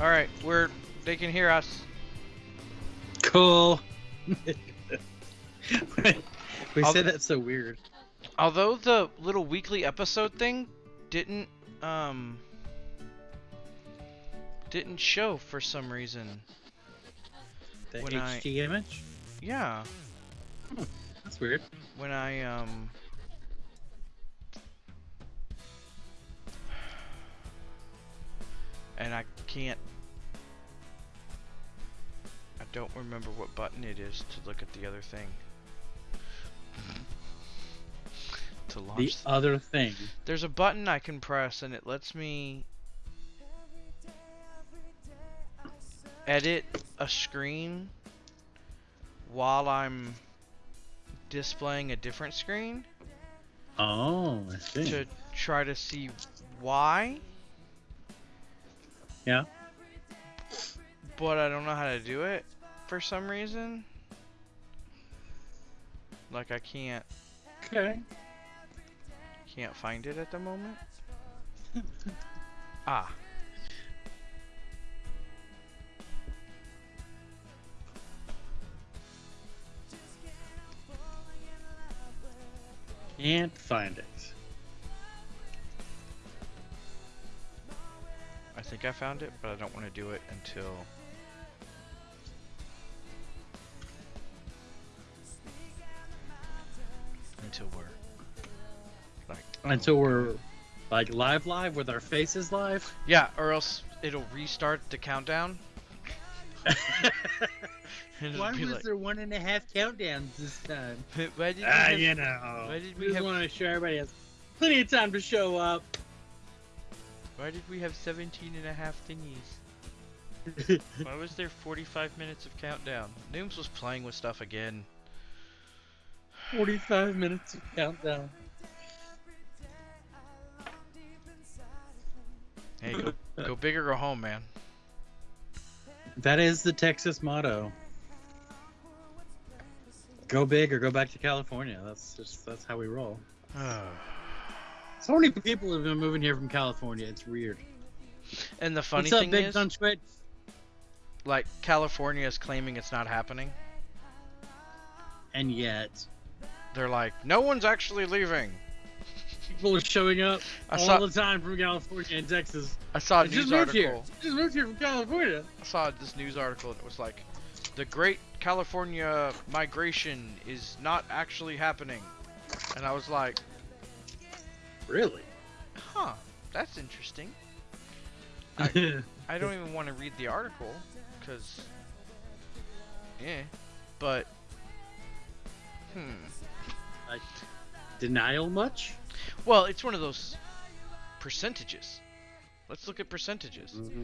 All right, we're they can hear us. Cool. we I'll- said that so weird. Although the little weekly episode thing didn't um didn't show for some reason. The When I- image? Yeah, That's weird. when I um and I can't I don't remember what button it is to look at the other thing. to launch The th- other thing. There's a button I can press and it lets me edit a screen while I'm displaying a different screen Oh, I see. to try to see why. Yeah. But I don't know how to do it for some reason. Like I can't Okay. can't find it at the moment. ah. Can't find it. I think I found it, but I don't want to do it until until we're like Until we're like live live with our faces live. yeah, or else it'll restart the countdown. Why was like, there one and a half countdowns this time? Why did we Ah, have- you know. why did we we just have- want to show everybody has plenty of time to show up. Why did we have 17 and a half thingies? Why was there 45 minutes of countdown? Nooms was playing with stuff again. 45 minutes of countdown. Hey, go, go big or go home, man. That is the Texas motto. Go big or go back to California. That's just that's how we roll. So many people have been moving here from California. It's weird. and the funny What's up, thing Big is, like, California is claiming it's not happening. And yet, They're like, no one's actually leaving. people are showing up I all saw, the time from California and Texas. I saw a I news moved here. article. Just moved here from California. I saw this news article and it was like, the Great California Migration is not actually happening. And I was like, Really? huh, that's interesting. I don't even want to read the article because, yeah, but hmm. Denial much? Well, it's one of those percentages. Let's look at percentages. Mm-hmm.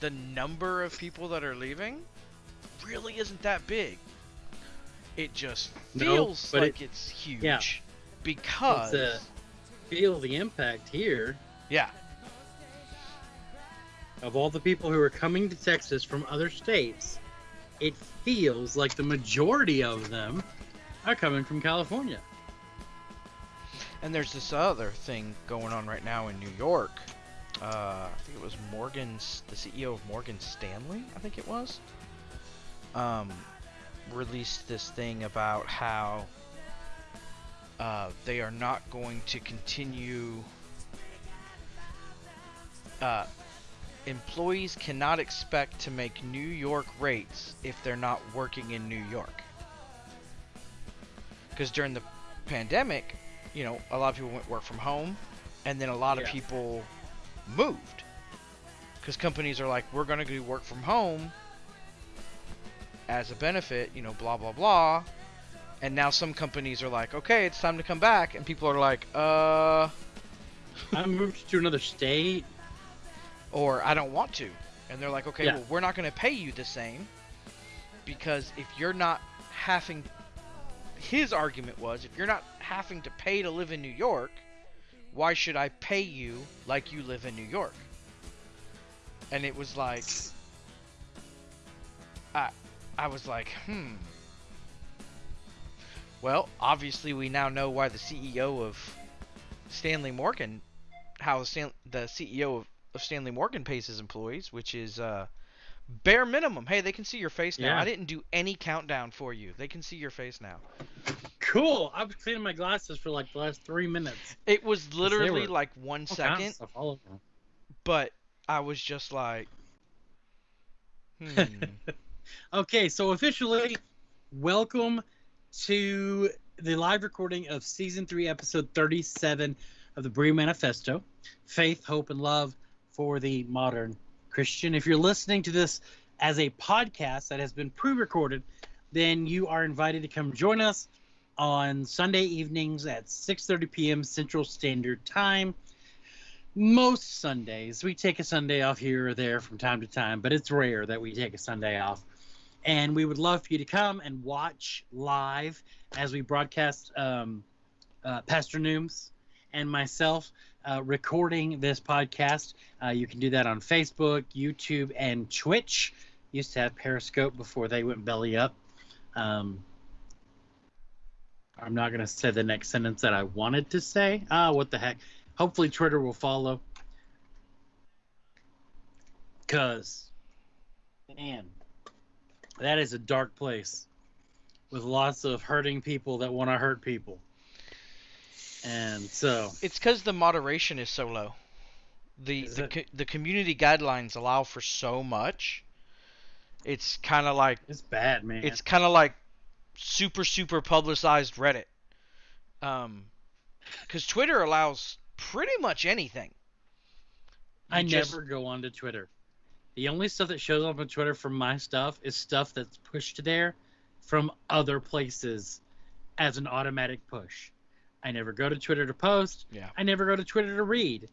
The number of people that are leaving really isn't that big. It just feels but like it's huge yeah. because It's, uh, Feel the impact here yeah, of all the people who are coming to Texas from other states. It feels like the majority of them are coming from California. And there's this other thing going on right now in New York. Uh, I think it was Morgan's, the CEO of Morgan Stanley, I think it was, um, released this thing about how uh, they are not going to continue. Uh, employees cannot expect to make New York rates if they're not working in New York. Because during the pandemic, you know, a lot of people went work from home, and then a lot of people moved. Because companies are like, we're going to do work from home as a benefit, you know, blah, blah, blah. And now some companies are like, okay, it's time to come back. And people are like, uh, I moved to another state. or I don't want to. And they're like, okay, Yeah. well, we're not going to pay you the same because if you're not having. His argument was if you're not having to pay to live in New York, why should I pay you like you live in New York? And it was like. I, I was like, hmm. Well, obviously, we now know why the CEO of Stanley Morgan, how Stan, the CEO of, of Stanley Morgan pays his employees, which is uh, bare minimum. Hey, they can see your face now. Yeah. I didn't do any countdown for you. They can see your face now. Cool. I was cleaning my glasses for like the last three minutes. It was literally were like one second, stuff all over. but I was just like, hmm. Okay, so officially, welcome to the live recording of season three, episode 37 of the Brie Manifesto Faith, Hope, and Love for the Modern Christian. If you're listening to this as a podcast that has been pre recorded, then you are invited to come join us on Sunday evenings at 6:30 p.m. Central Standard Time. Most Sundays, we take a Sunday off here or there from time to time, but it's rare that we take a Sunday off and we would love for you to come and watch live as we broadcast um, uh, Pastor Nooms and myself uh, recording this podcast. Uh, you can do that on Facebook, YouTube, and Twitch. Used to have Periscope before they went belly up. Um, I'm not going to say the next sentence that I wanted to say. Ah, what the heck. Hopefully, Twitter will follow. Because, man, that is a dark place with lots of hurting people that want to hurt people. And so, It's because the moderation is so low. The the, co- the community guidelines allow for so much. It's kind of like it's bad, man. it's kind of like super super publicized Reddit. Um, because Twitter allows pretty much anything. I just- never go onto Twitter. The only stuff that shows up on Twitter from my stuff is stuff that's pushed there from other places as an automatic push. I never go to Twitter to post. Yeah. I never go to Twitter to read.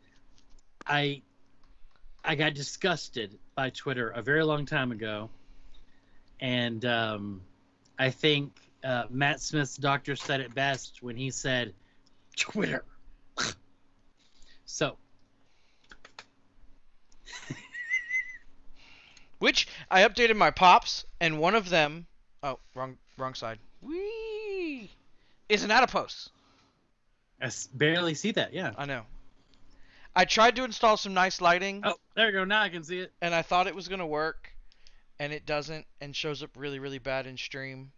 I I got disgusted by Twitter a very long time ago, and um, I think uh, Matt Smith's doctor said it best when he said, "Twitter." so Which I updated my pops, and one of them, oh wrong wrong side, wee, is an adipose. I barely see that. Yeah. I know. I tried to install some nice lighting, Oh, there you go. Now I can see it. and I thought it was gonna work, and it doesn't, and shows up really really bad in stream.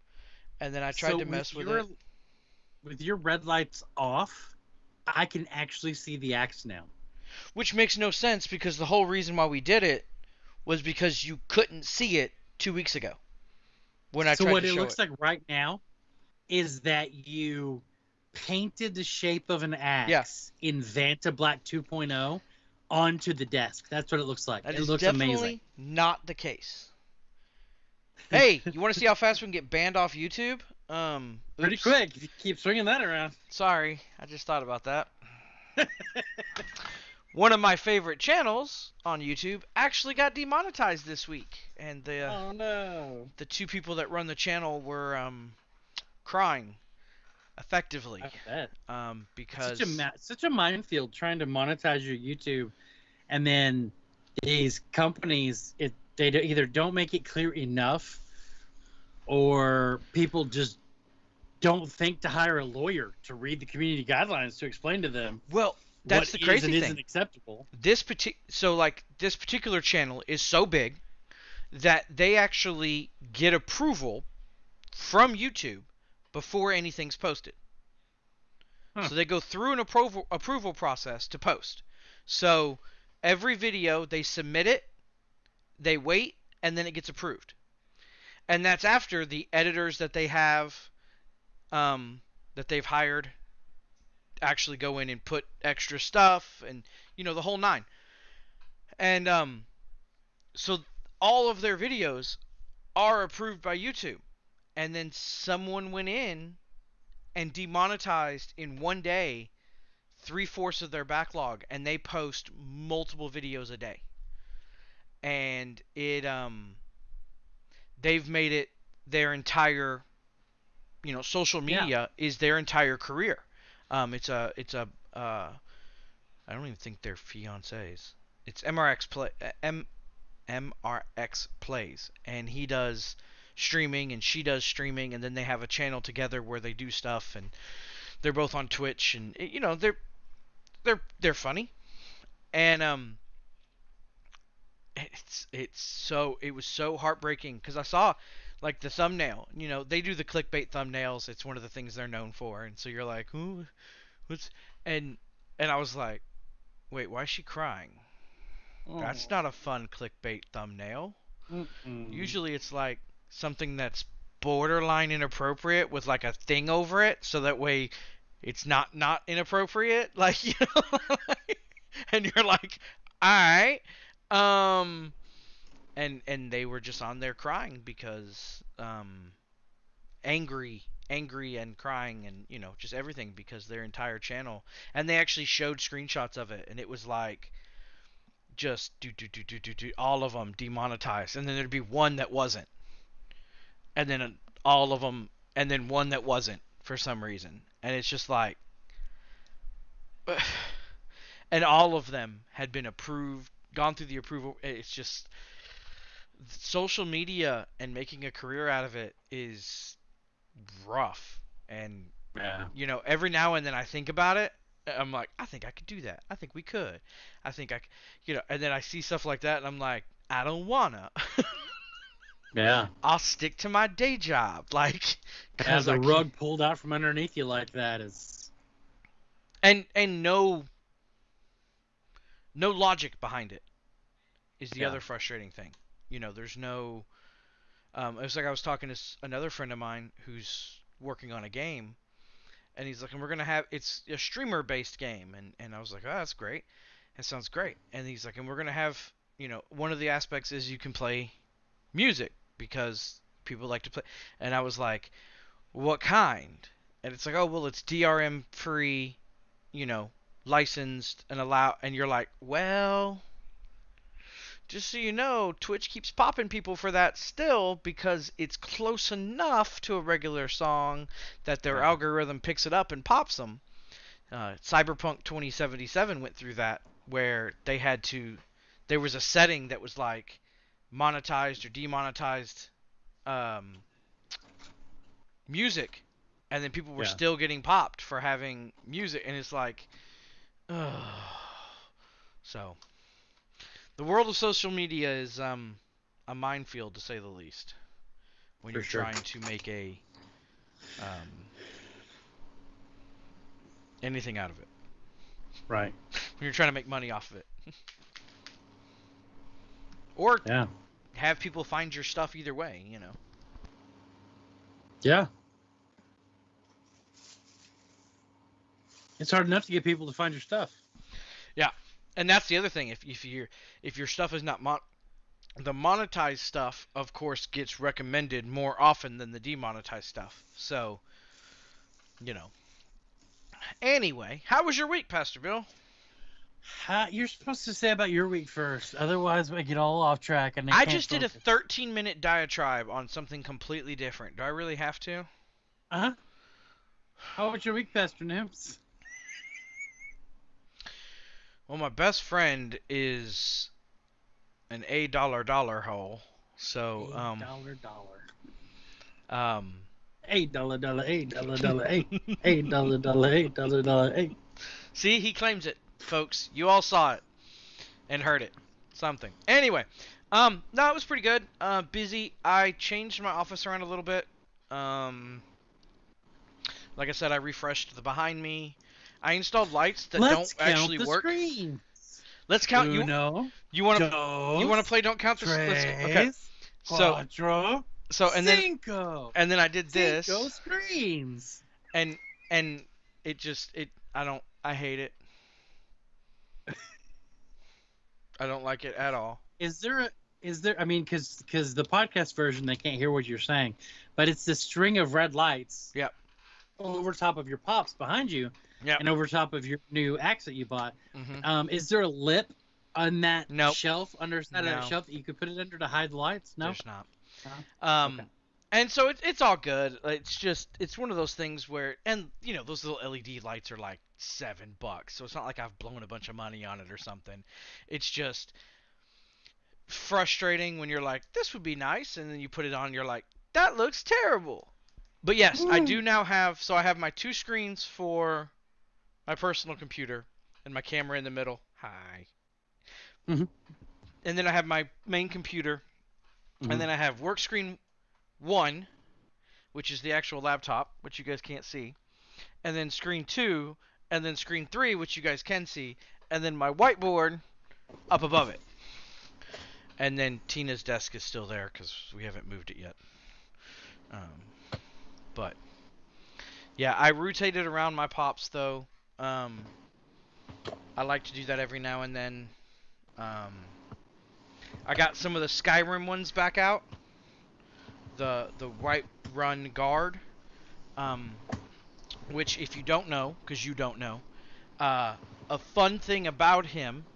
And then I tried So to mess with your, it. With your red lights off, I can actually see the axe now. Which makes no sense because the whole reason why we did it was because you couldn't see it two weeks ago. When I so tried what to it show looks it. like right now is that you painted the shape of an axe in Vanta Black 2.0 onto the desk. That's what it looks like. That it is looks definitely amazing. not the case. hey, you want to see how fast we can get banned off YouTube? Um, Pretty oops. quick you keep swinging that around. Sorry, I just thought about that. One of my favorite channels on YouTube actually got demonetized this week, and the uh, Oh no. the two people that run the channel were um, crying effectively I bet. um, because such a ma- such a minefield trying to monetize your YouTube, and then these companies it they either don't make it clear enough, or people just don't think to hire a lawyer to read the community guidelines to explain to them well, that's what the is crazy and thing. isn't acceptable. this partic- so like this particular channel is so big that they actually get approval from YouTube before anything's posted. Huh. So they go through an approval approval process to post. So every video they submit it, they wait, and then it gets approved. And that's after the editors that they have um, that they've hired actually go in and put extra stuff and you know the whole nine. And um so all of their videos are approved by YouTube. And then someone went in and demonetized in one day three fourths of their backlog and they post multiple videos a day. And it um they've made it their entire you know social Yeah. media is their entire career. Um, it's a it's a uh, I don't even think they're fiancés. It's MRX play uh, M MRX plays, and he does streaming and she does streaming, and then they have a channel together where they do stuff, and they're both on Twitch, and you know they're they're they're funny, and um, it's it's so it was so heartbreaking because I saw like the thumbnail. You know, they do the clickbait thumbnails. It's one of the things they're known for, and so you're like, who, what's and and I was like, wait, why is she crying? That's not a fun clickbait thumbnail. Mm-mm. Usually it's like something that's borderline inappropriate with like a thing over it so that way it's not not inappropriate like you know and you're like all right um and and they were just on there crying because um angry angry and crying and you know just everything because their entire channel and they actually showed screenshots of it and it was like just do do do do do do all of them demonetized and then there'd be one that wasn't. And then all of them and then one that wasn't for some reason. And it's just like and all of them had been approved gone through the approval it's just social media and making a career out of it is rough and Yeah. you know every now and then i think about it i'm like i think i could do that i think we could i think i c- you know and then i see stuff like that and i'm like i don't wanna Yeah. i'll stick to my day job like 'cause a I rug pulled out from underneath you like that is. and and no no logic behind it is the Yeah. other frustrating thing you know there's no um, it was like i was talking to another friend of mine who's working on a game and he's like and we're gonna have it's a streamer based game. And and i was like oh that's great. That sounds great. And he's like and we're gonna have you know one of the aspects is you can play music because people like to play. And i was like what kind? And it's like oh well it's drm free you know licensed and allow and you're like well just so you know twitch keeps popping people for that still because it's close enough to a regular song that their algorithm picks it up and pops them uh, cyberpunk 2077 went through that where they had to there was a setting that was like monetized or demonetized um, music and then people were Yeah. still getting popped for having music and it's like ugh. so the world of social media is um a minefield to say the least when For you're sure. trying to make a um anything out of it Right. when you're trying to make money off of it or Yeah. have people find your stuff either way you know Yeah. It's hard enough to get people to find your stuff. And that's the other thing. If if your if your stuff is not mon- the monetized stuff of course gets recommended more often than the demonetized stuff. So you know. Anyway how was your week pastor bill? How, you're supposed to say about your week first, otherwise we get all off track. And i just did a 13 minute diatribe on something completely different. Do i really have to? Uh huh. How was your week, Pastor Nims? Well my best friend is an a dollar dollar hole so Eight um dollar dollar. um Eight dollar dollar. Eight dollar dollar. Eight. Eight dollar dollar. Eight dollar dollar. Eight. See, he claims it, folks. You all saw it and heard it. Something. Anyway, um, no, it was pretty good. Uh, busy. I changed my office around a little bit. Um, like I said, I refreshed the behind me. I installed lights that Let's don't count actually the work. screen. Let's count. You Uno, you want to you want to play? Don't count the. Let's, okay. tres, So cuatro, so and then cinco. and then I did this Cinco screens. and and it just it I don't I hate it. I don't like it at all. Is there a is there? I mean, because because the podcast version they can't hear what you're saying, but it's the string of red lights. Yep. Over top of your pops behind you, Yep. and over top of your new axe that you bought. hmm Um, is there a lip on that Nope. shelf under of No. that shelf that you could put it under to hide the lights? No. There's not. No? Um, Okay. and so it's it's all good. It's just it's one of those things where, and you know, those little LED lights are like seven bucks, so it's not like I've blown a bunch of money on it or something. It's just frustrating when you're like, this would be nice, and then you put it on, you're like, that looks terrible. But yes, I do now have. So I have my two screens for my personal computer, and my camera in the middle. Hi. Mhm. And then I have my main computer, Mhm. and then I have work screen one, which is the actual laptop, which you guys can't see, and then screen two, and then screen three, which you guys can see, and then my whiteboard up above it. And then Tina's desk is still there because we haven't moved it yet. Um, but yeah, I rotated around my pops though. Um, I like to do that every now and then. Um, I got some of the Skyrim ones back out. The the White Run Guard, um, which if you don't know, because you don't know, uh, a fun thing about him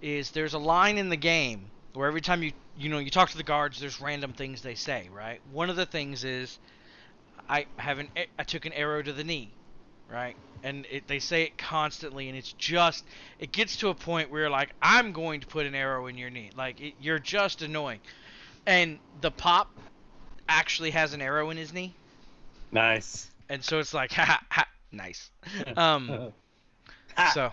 is there's a line in the game where every time you you know you talk to the guards, there's random things they say, right? One of the things is I have an I took an arrow to the knee, right? And it, they say it constantly, and it's just it gets to a point where you're like, I'm going to put an arrow in your knee, like it, you're just annoying. And the pop actually has an arrow in his knee, Nice. and so it's like, ha ha, ha nice. Um, so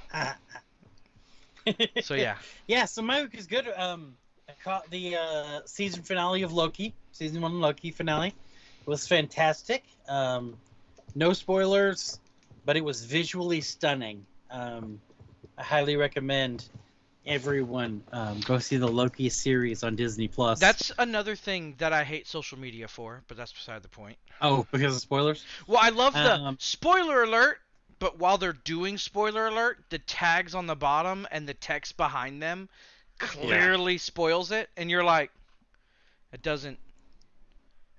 so yeah, Yeah, so my week is good. Um, I caught the uh, season finale of Loki, season one Loki finale. It was fantastic. Um, no spoilers, but it was visually stunning. Um, I highly recommend everyone um, go see the Loki series on Disney Plus. that's another thing that I hate social media for, but that's beside the point. oh because of spoilers. Well, I love the Um, spoiler alert, but while they're doing spoiler alert, the tags on the bottom and the text behind them clearly spoils it, and you're like, it doesn't,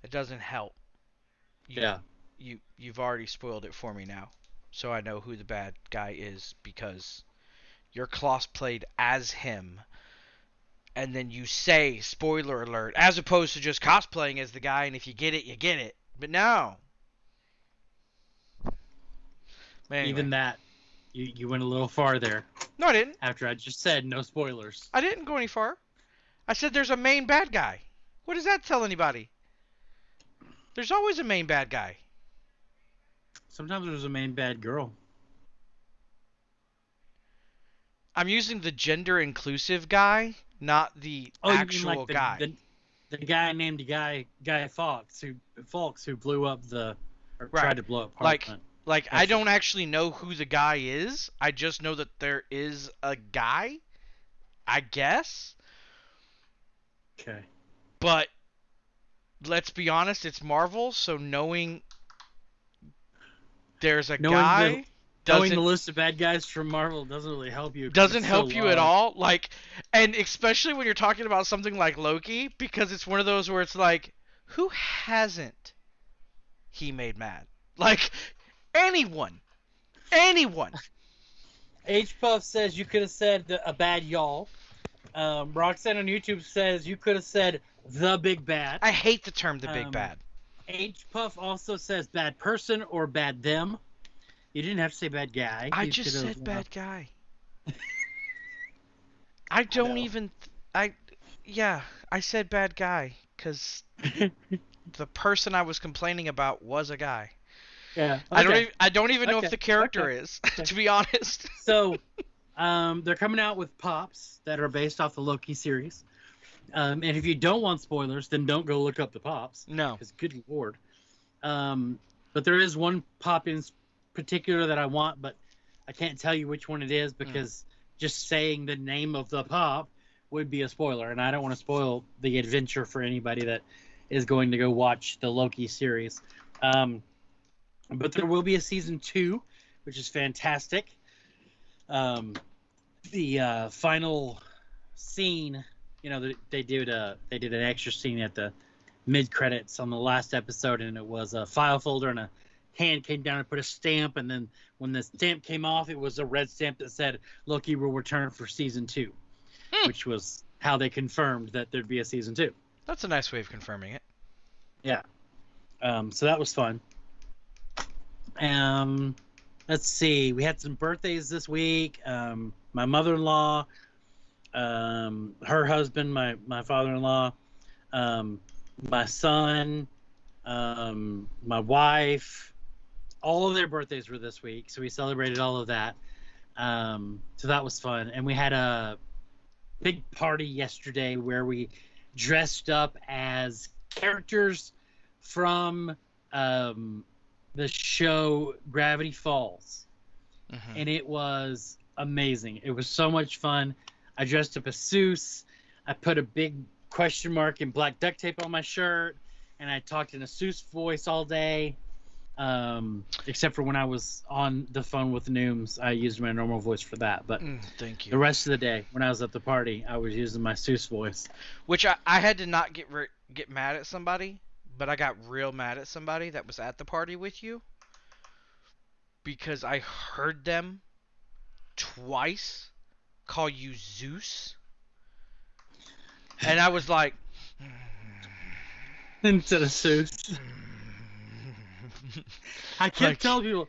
it doesn't help. You, Yeah. You you've already spoiled it for me now, so I know who the bad guy is because you're cosplayed as him. And then you say spoiler alert, as opposed to just cosplaying as the guy, and if you get it, you get it. But no, But anyway. Even that, you you went a little far there. No, I didn't. After I just said no spoilers. I didn't go any far. I said there's a main bad guy. What does that tell anybody? There's always a main bad guy. Sometimes there's a main bad girl. I'm using the gender inclusive guy, not the Oh, you mean actual like the, guy. The, the guy named Guy Guy Fawkes who Fawkes who blew up the or Right. tried to blow up Like- Parliament. Like I don't actually know who the guy is. I just know that there is a guy. I guess. Okay. But let's be honest, it's Marvel, so knowing there's a Knowing the- guy Knowing the list of bad guys from Marvel doesn't really help you. doesn't help so you at all. Like, and especially when you're talking about something like Loki, because it's one of those where it's like, who hasn't he made mad? Like, anyone, anyone. H Puff says you could have said the, a bad y'all. Um, Roxanne on YouTube says you could have said the big bad. I hate the term the big Um, bad. H Puff also says bad person or bad them. You didn't have to say bad guy. I You just said bad guy. I don't even. I, yeah, I said bad guy because the person I was complaining about was a guy. yeah. I don't. Even, I don't even know Okay, if the character okay, is, okay. to be honest. so um, they're coming out with pops that are based off the Loki series. Um, and if you don't want spoilers, then don't go look up the pops. No. Because good lord. Um, but there is one pop in particular that I want, but I can't tell you which one it is because just saying the name of the pop would be a spoiler, and I don't want to spoil the adventure for anybody that is going to go watch the Loki series. Um, but there will be a season two, which is fantastic. Um, the uh, final scene, you know, they, they did a they did an extra scene at the mid credits on the last episode, and it was a file folder and a hand came down and put a stamp, and then when the stamp came off, it was a red stamp that said Loki will return for season two, Hmm. which was how they confirmed that there'd be a season two. That's a nice way of confirming it. Yeah. Um, so that was fun. Um, let's see. We had some birthdays this week. Um, my mother-in-law, um, her husband, my my father-in-law, um, my son, um, my wife. All of their birthdays were this week, so we celebrated all of that. Um, so that was fun, and we had a big party yesterday where we dressed up as characters from um, the show Gravity Falls, Mhm. and it was amazing. It was so much fun. I dressed up as Soos. I put a big question mark and black duct tape on my shirt, and I talked in a Soos voice all day. Um, except for when I was on the phone with Nooms, I used my normal voice for that. But Mm, thank you. the rest of the day, when I was at the party, I was using my Soos voice. Which I, I had to not get ri- get mad at somebody, but I got real mad at somebody that was at the party with you because I heard them twice call you Zeus, and I was like. Instead of Zeus. I kept Like- telling people,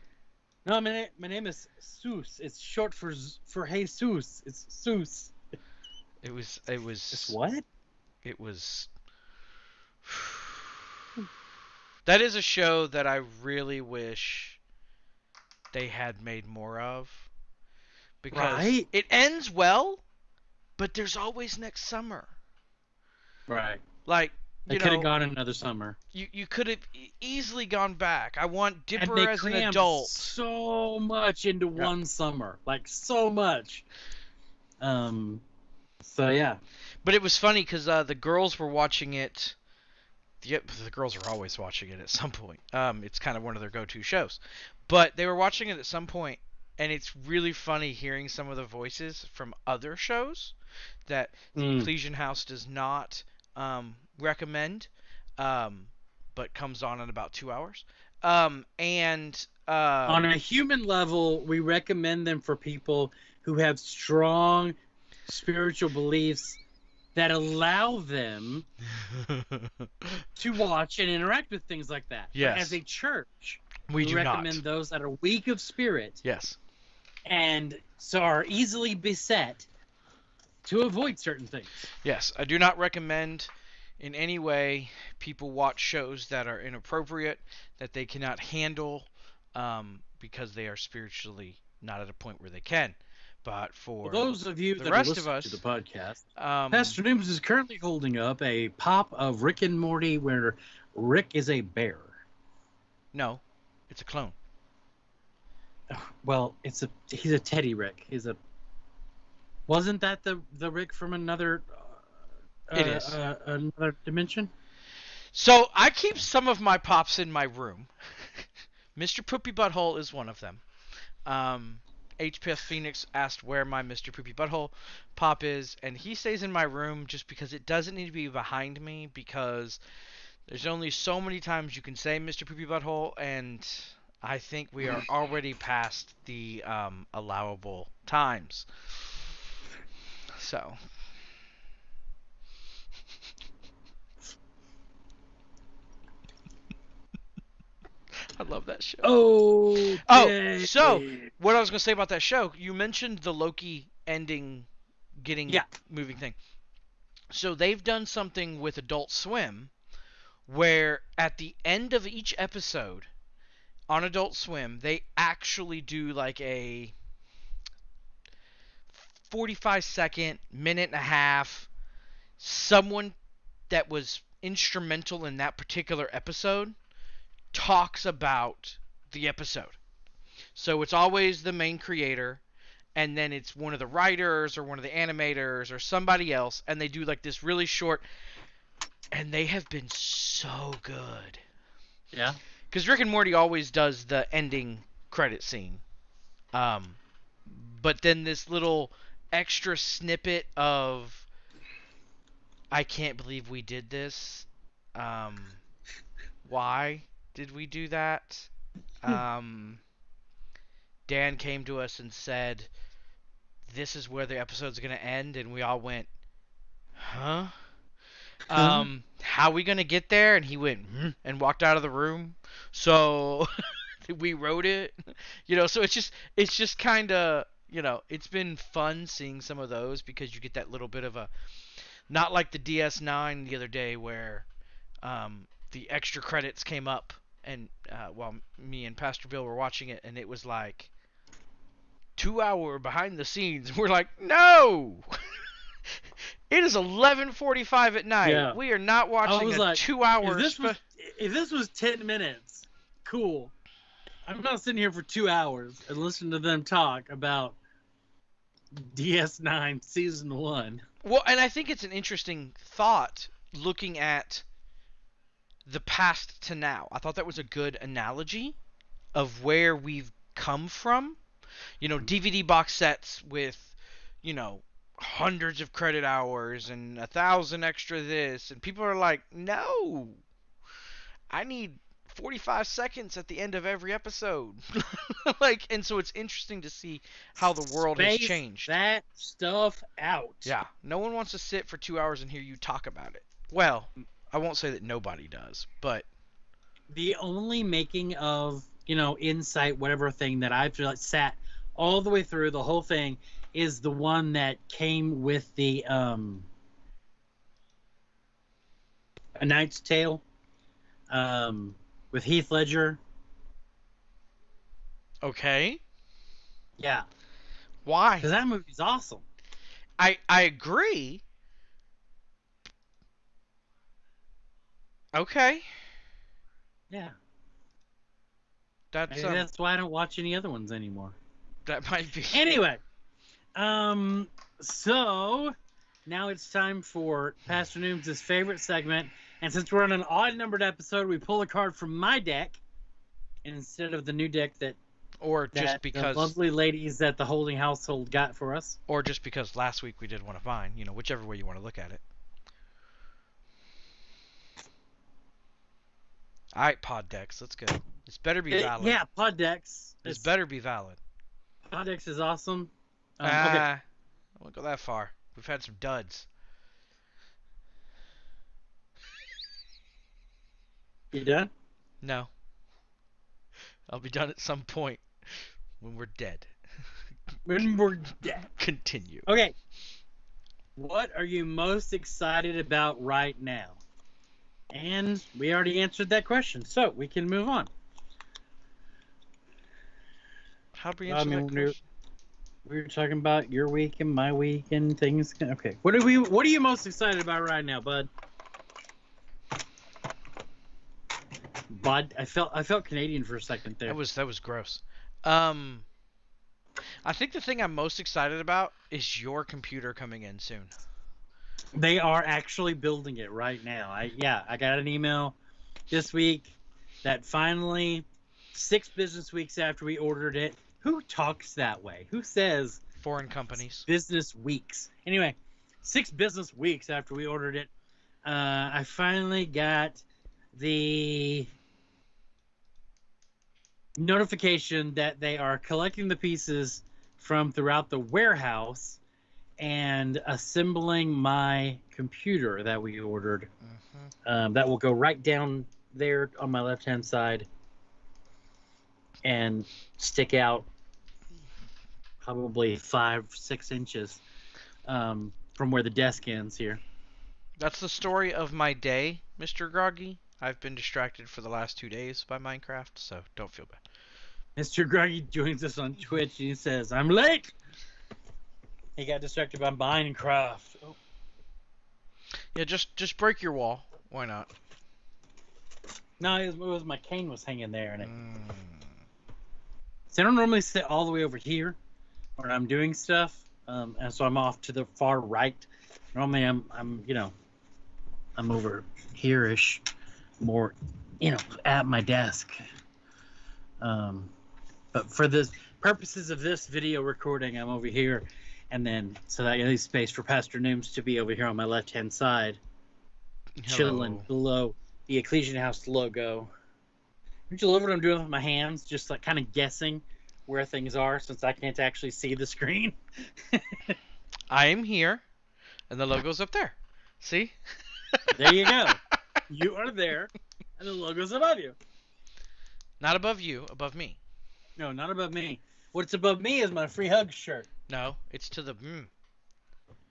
"No, my name, my name is Zeus. It's short for Z- for Jesus. It's Zeus. It was. It was. It's what? It was. That is a show that I really wish they had made more of. Because Right. it ends well, but there's always next summer. Right. Like, They you could have gone another summer. you, you could have easily gone back. I want Dipper as an adult. so much into Yeah. one summer, like so much. Um. So yeah. But it was funny because uh, the girls were watching it. The, the girls are always watching it at some point. Um, it's kind of one of their go-to shows. But they were watching it at some point, and it's really funny hearing some of the voices from other shows that the Mm. Ecclesian House does not um, recommend, um, but comes on in about two hours. Um, and uh, On a human level, we recommend them for people who have strong spiritual beliefs that allow them to watch and interact with things like that. But Yes. as a church, we do recommend not. those that are weak of spirit Yes. And so are easily beset to avoid certain things. Yes, I do not recommend in any way people watch shows that are inappropriate, that they cannot handle, um, because they are spiritually not at a point where they can. But for For those of you the that rest are of listening us- to the podcast, um, Pastor Nooms is currently holding up a pop of Rick and Morty where Rick is a bear. no, it's a clone. Well, it's a he's a Teddy Rick. He's a wasn't that the the Rick from another uh, It is. uh, another dimension? So I keep some of my pops in my room. Mr. Poopy Butthole is one of them. Um, HPS Phoenix asked where my Mr. Poopy Butthole pop is, and he stays in my room just because it doesn't need to be behind me because there's only so many times you can say Mr. Poopy Butthole, and I think we are already past the um, allowable times. So. I love that show. Oh, Oh, so- what I was gonna say about that show, you mentioned the Loki ending, getting Yeah. moving thing. So they've done something with Adult Swim, where at the end of each episode on Adult Swim, they actually do like a 45 second, minute and a half, someone that was instrumental in that particular episode talks about the episode. So it's always the main creator, and then it's one of the writers or one of the animators or somebody else, and they do like this really short. And they have been so good. yeah. Because Rick and Morty always does the ending credit scene. Um, but then this little extra snippet of I can't believe we did this. Um, why did we do that? Um, Dan came to us and said, "This is where the episode's gonna end," and we all went, "Huh." Um, how we gonna get there? And he went "Hmm," and walked out of the room. So we wrote it, you know. So it's just it's just kind of you know it's been fun seeing some of those because you get that little bit of a not like the DS9 the other day where um, the extra credits came up and uh, while me and Pastor Bill were watching it and it was like two hour behind the scenes. We're like, no. it is 11:45 at night. Yeah. We are not watching a like, two hour. if this was if this was ten minutes, cool. I'm not sitting here for two hours and listening to them talk about DS9 season one. Well, and I think it's an interesting thought looking at the past to now. I thought that was a good analogy of where we've come from. You know, DVD box sets with, you know, hundreds of credit hours and a thousand extra this, and people are like, no, I need 45 seconds at the end of every episode. like, and so it's interesting to see how the world has changed. That stuff out. Yeah, no one wants to sit for two hours and hear you talk about it. Well, I won't say that nobody does, but The only making of you know insight whatever thing that I've sat all the way through the whole thing is the one that came with the um A Knight's Tale um with Heath Ledger. okay. Yeah, Why? because that movie's awesome. I I agree. Okay, Yeah, that's maybe um, that's why I don't watch any other ones anymore. that might be. Anyway, um, so now it's time for Pastor Nooms' favorite segment, and since we're on an odd numbered episode, we pull a card from my deck instead of the new deck that, or that just because, the lovely ladies that the holding household got for us. or just because last week we did one of mine. You know, whichever way you want to look at it. All right, pod decks, let's go. This better be Uh, valid. yeah, pod decks. This It's- better be valid. Pod decks is awesome. Um, Ah, okay, I won't go that far. We've had some duds. you done? No. I'll be done at some point when we're dead. When we're dead. Continue. Okay. What are you most excited about right now? And we already answered that question, so we can move on. How do we I mean, that question? We were talking about your week and my week and things. Okay. What are we what are you most excited about right now, bud? Bud, I felt I felt Canadian for a second there. That was that was gross. Um, I think the thing I'm most excited about is your computer coming in soon. They are actually building it right now. I yeah, I got an email this week that finally six business weeks after we ordered it. Who talks that way? Who says Foreign companies. business weeks? Anyway, six business weeks after we ordered it, uh, I finally got the notification that they are collecting the pieces from throughout the warehouse and assembling my computer that we ordered. hmm Um, that will go right down there on my left hand side and stick out probably five, six inches um, from where the desk ends here. That's the story of my day, Mr. Groggy. I've been distracted for the last two days by Minecraft, so don't feel bad. Mr. Groggy joins us on Twitch and he says, I'm late. He got distracted by Minecraft. Oh, Yeah, just just break your wall. Why not? no, it was, it was my cane was hanging there. And it, Mm. so I don't normally sit all the way over here when I'm doing stuff. Um, and so I'm off to the far right. Normally I'm, I'm you know, I'm over here-ish, more, you know, at my desk. Um, but for the purposes of this video recording, I'm over here, and then so that leaves space for Pastor Nooms to be over here on my left-hand side, chilling below the Ecclesian House logo. Don't you love what I'm doing with my hands? Just like kind of guessing where things are since I can't actually see the screen. I am here, and the logo's up there. See? There you go. you are there, and the logo's above you. Not above you, above me. No, not above me. What's above me is my free hug shirt. No, it's to the. Mm.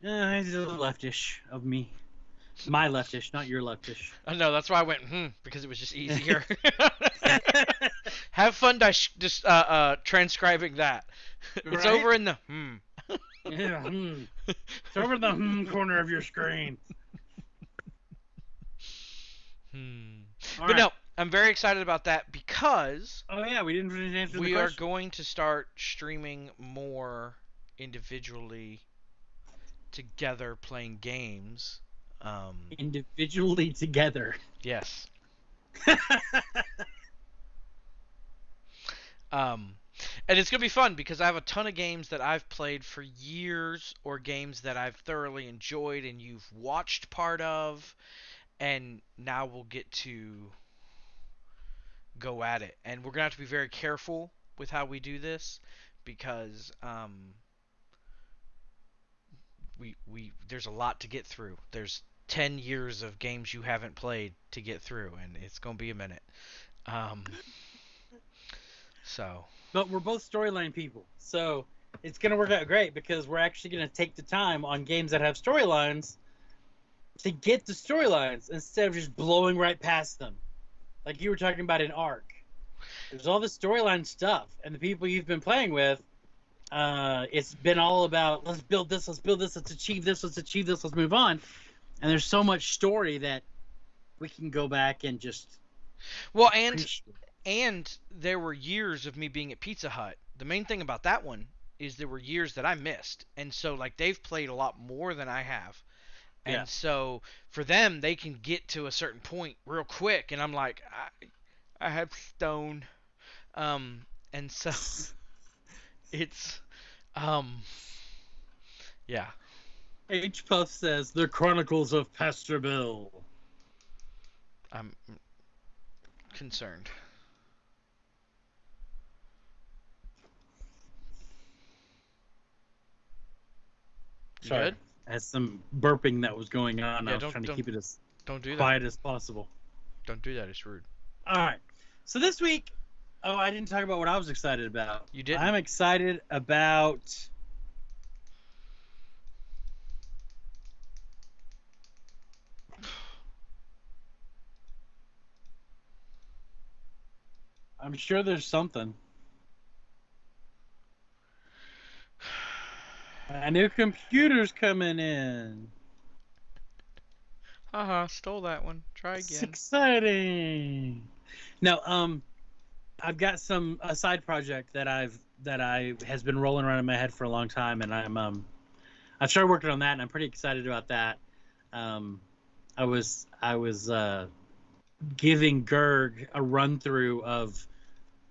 Uh, it's a little leftish of me. My leftish, not your leftish. I know that's why I went hmm because it was just easier. Have fun dis- dis- uh, uh, transcribing that. it's Right? over in the hmm. Yeah, hmm. It's over in the hmm corner of your screen. Hmm. All but right. no, I'm very excited about that because Oh yeah, we didn't finish answering we the are going to start streaming more individually together playing games. Um, individually together. yes. Um, and it's gonna be fun because I have a ton of games that I've played for years, or games that I've thoroughly enjoyed and you've watched part of, and now we'll get to go at it. And we're gonna have to be very careful with how we do this because um, we we there's a lot to get through. There's 10 years of games you haven't played to get through, and it's gonna be a minute. Um, so. But we're both storyline people, so it's gonna work out great because we're actually gonna take the time on games that have storylines to get the storylines instead of just blowing right past them, like you were talking about in ARK. There's all this storyline stuff, and the people you've been playing with, uh, it's been all about let's build this, let's build this, let's achieve this, let's achieve this, let's move on. And there's so much story that we can go back and just Well, and appreciate. And there were years of me being at Pizza Hut. The main thing about that one is there were years that I missed, and so like they've played a lot more than I have, and Yeah. so for them they can get to a certain point real quick, and I'm like, I, I have stone, um, and so it's, um, yeah, H Puff says the Chronicles of Pastor Bill. I'm concerned. Sorry. good? As some burping that was going on, Yeah, I was don't- trying to keep it as Don't do that. quiet as possible. Don't do that. It's rude. All right. So this week, oh, I didn't talk about what I was excited about. You didn't? I'm excited about. I'm sure there's something. A new computer's coming in. Haha, stole that one. Try again. It's exciting. No, um, I've got some a side project that I've that I has been rolling around in my head for a long time, and I'm um, I've started working on that, and I'm pretty excited about that. Um, I was I was uh, giving Gerg a run through of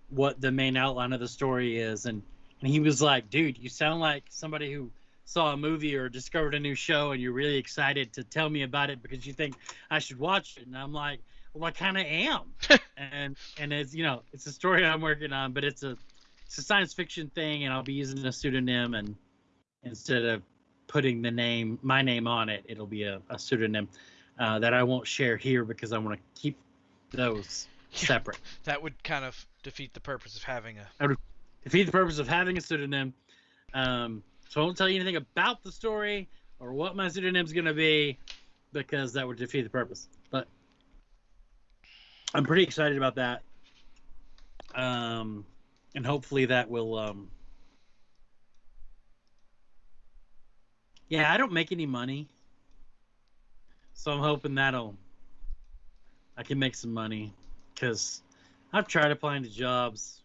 what the main outline of the story is, and and he was like, "Dude, you sound like somebody who." saw a movie or discovered a new show and you're really excited to tell me about it because you think I should watch it and I'm like well I kind of am and and it's you know it's a story I'm working on but it's a it's a science fiction thing and I'll be using a pseudonym and instead of putting the name my name on it it'll be a, a pseudonym uh, that I won't share here because I want to keep those separate That would kind of defeat the purpose of having a. defeat the purpose of having a pseudonym. Um, so I won't tell you anything about the story or what my pseudonym's going to be because that would defeat the purpose. But I'm pretty excited about that. Um, and hopefully that will. Um, yeah, I don't make any money. So I'm hoping that'll. I can make some money because I've tried applying to jobs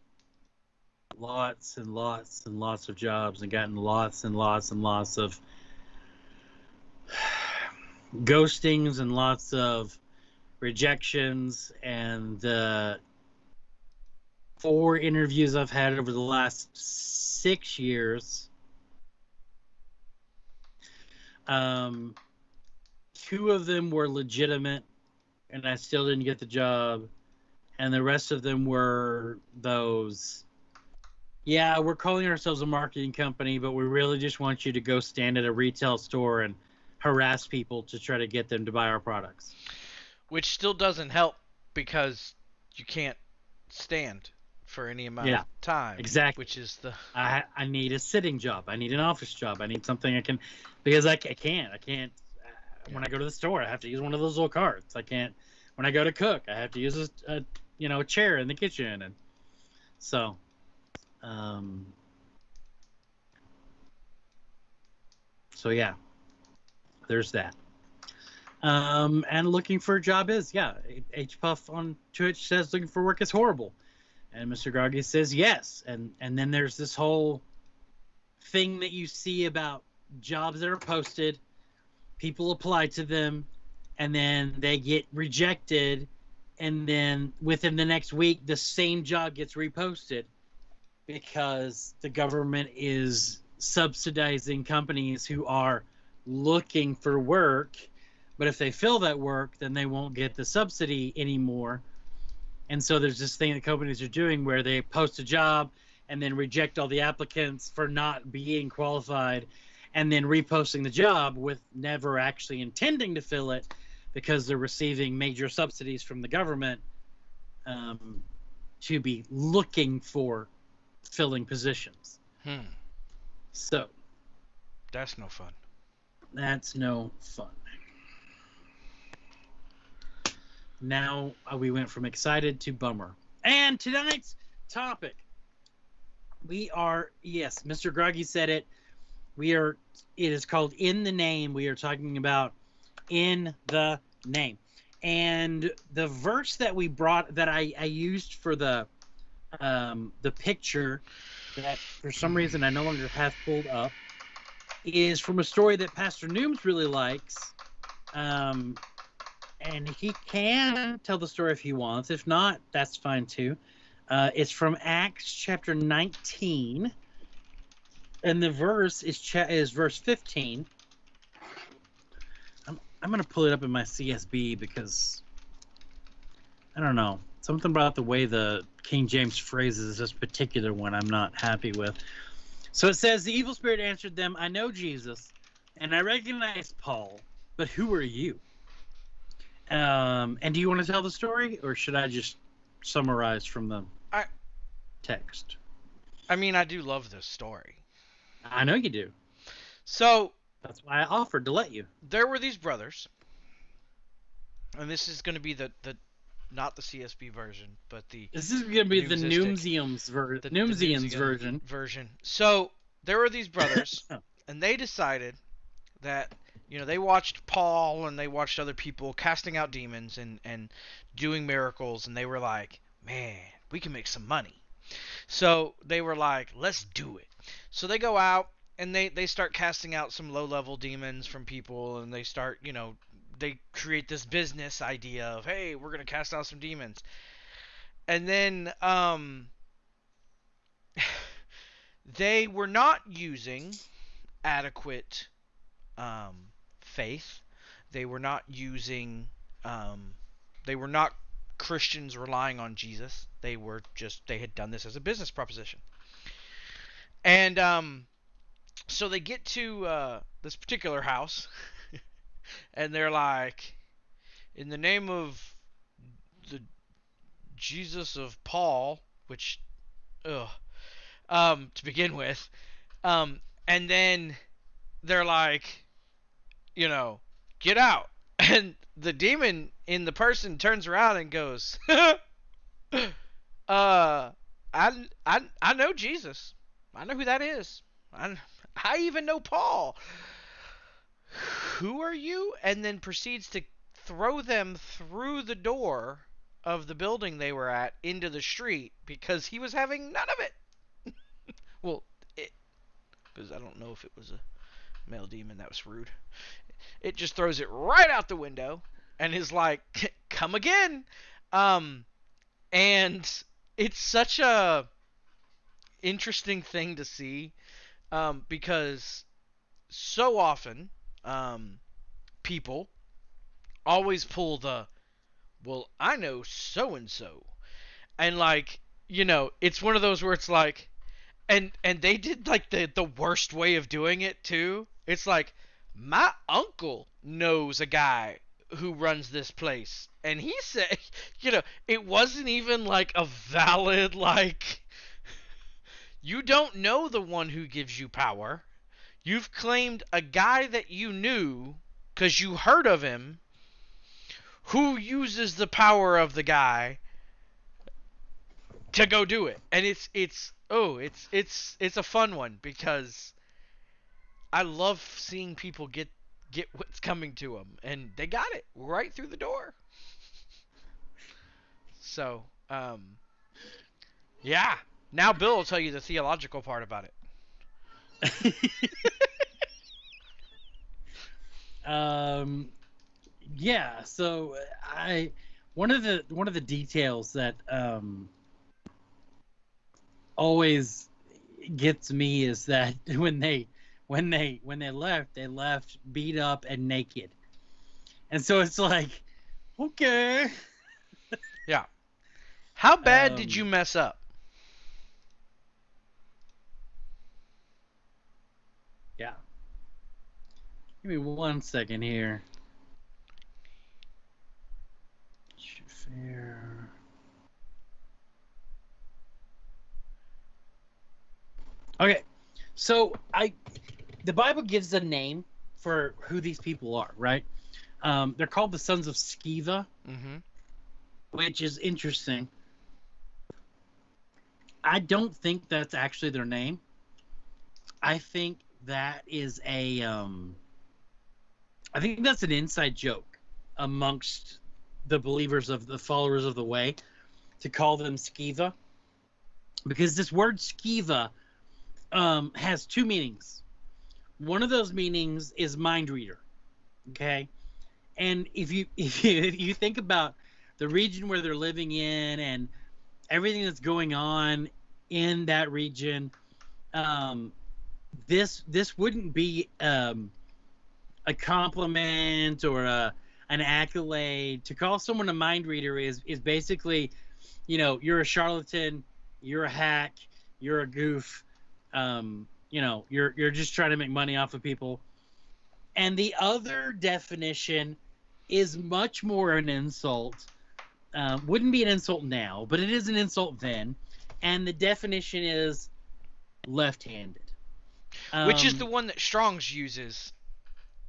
lots and lots and lots of jobs and gotten lots and lots and lots of ghostings and lots of rejections and uh, four interviews I've had over the last six years. Um, two of them were legitimate, and I still didn't get the job, and the rest of them were those yeah, we're calling ourselves a marketing company, but we really just want you to go stand at a retail store and harass people to try to get them to buy our products. Which still doesn't help because you can't stand for any amount Yeah, of time. exactly. Which is the. I I need a sitting job. I need an office job. I need something I can because I, I can't. I can't. uh, When I go to the store, I have to use one of those little carts. I can't. When I go to cook, I have to use a, a you know a chair in the kitchen and So, um, so yeah, there's that. Um, and looking for a job is yeah. H Puff on Twitch says looking for work is horrible, and Mr. Groggy says yes. And and then there's this whole thing that you see about jobs that are posted, people apply to them, and then they get rejected, and then within the next week the same job gets reposted because the government is subsidizing companies who are looking for work. But if they fill that work then they won't get the subsidy anymore. And so there's this thing that companies are doing where they post a job and then reject all the applicants for not being qualified and then reposting the job with never actually intending to fill it because they're receiving major subsidies from the government um, to be looking for filling positions. Hmm. So That's no fun. that's no fun. Now uh, we went from excited to bummer. And tonight's topic, we are yes, Mr. Groggy said it. We are. It is called in the name. We are talking about in the name, and the verse that we brought that I I used for the um the picture that for some reason I no longer have pulled up is from a story that Pastor Nooms really likes. Um, and he can tell the story if he wants. If not, that's fine too. Uh, it's from Acts chapter 19, and the verse is cha- is verse 15. I'm I'm gonna pull it up in my CSB because I don't know something about the way the King James phrases this particular one I'm not happy with. So it says, The evil spirit answered them, I know Jesus, and I recognize Paul, but who are you? Um, and do you want to tell the story, or should I just summarize from the I- text? I mean, I do love this story. I know you do. So That's why I offered to let you. there were these brothers, and this is going to be the the not the CSB version, but the This is going to be the. Noomsiums ver- the, the Noomsians version. version. So there were these brothers, and they decided that you know they watched Paul and they watched other people casting out demons and and doing miracles, and they were like, man, we can make some money. So they were like, let's do it. So they go out and they they start casting out some low level demons from people, and they start you know they create this business idea of hey we're gonna cast out some demons. And then um they were not using adequate um, faith. They were not using um, they were not christians relying on jesus. They were just they had done this as a business proposition. And um, so they get to uh, this particular house and they're like in the name of the jesus of paul which ugh um, to begin with. Um, and then they're like, you know, get out. And the demon in the person turns around and goes, uh, I, I, I know Jesus. I know who that is. I, I even know Paul. Who are you? And then proceeds to throw them through the door of the building they were at into the street because he was having none of it. Well, it because I don't know if it was a male demon that was rude. It just throws it right out the window and is like, "Come again." Um and it's such a interesting thing to see um because so often um people always pull the well, I know so and so. And like, you know, it's one of those where it's like and and they did like the the worst way of doing it too. It's like my uncle knows a guy who runs this place and he said, you know, it wasn't even like a valid like you don't know the one who gives you power. You've claimed a guy that you knew cuz you heard of him who uses the power of the guy to go do it. And it's it's oh, it's it's it's a fun one because I love seeing people get get what's coming to them and they got it right through the door. So, um yeah. Now Bill will tell you the theological part about it. um yeah so i one of the one of the details that um always gets me is that when they when they when they left they left beat up and naked and so it's like okay yeah. How bad did Um, you mess up? Give me one second here fair okay so i the bible gives a name for who these people are right um, they're called the sons of Sceva, Mm-hmm. which is interesting. I don't think that's actually their name. I think that is a um I think that's an inside joke amongst the believers of the followers of the way to call them Sceva. Because this word Sceva um, has two meanings. One of those meanings is mind reader. Okay? And if you if you if you think about the region where they're living in and everything that's going on in that region um, this this wouldn't be um, a compliment or a an accolade. To call someone a mind reader is is basically you know you're a charlatan you're a hack you're a goof um, you know you're you're just trying to make money off of people. And the other definition is much more an insult um, wouldn't be an insult now, but it is an insult then. And the definition is left-handed, Which is Um, the one that Strong's uses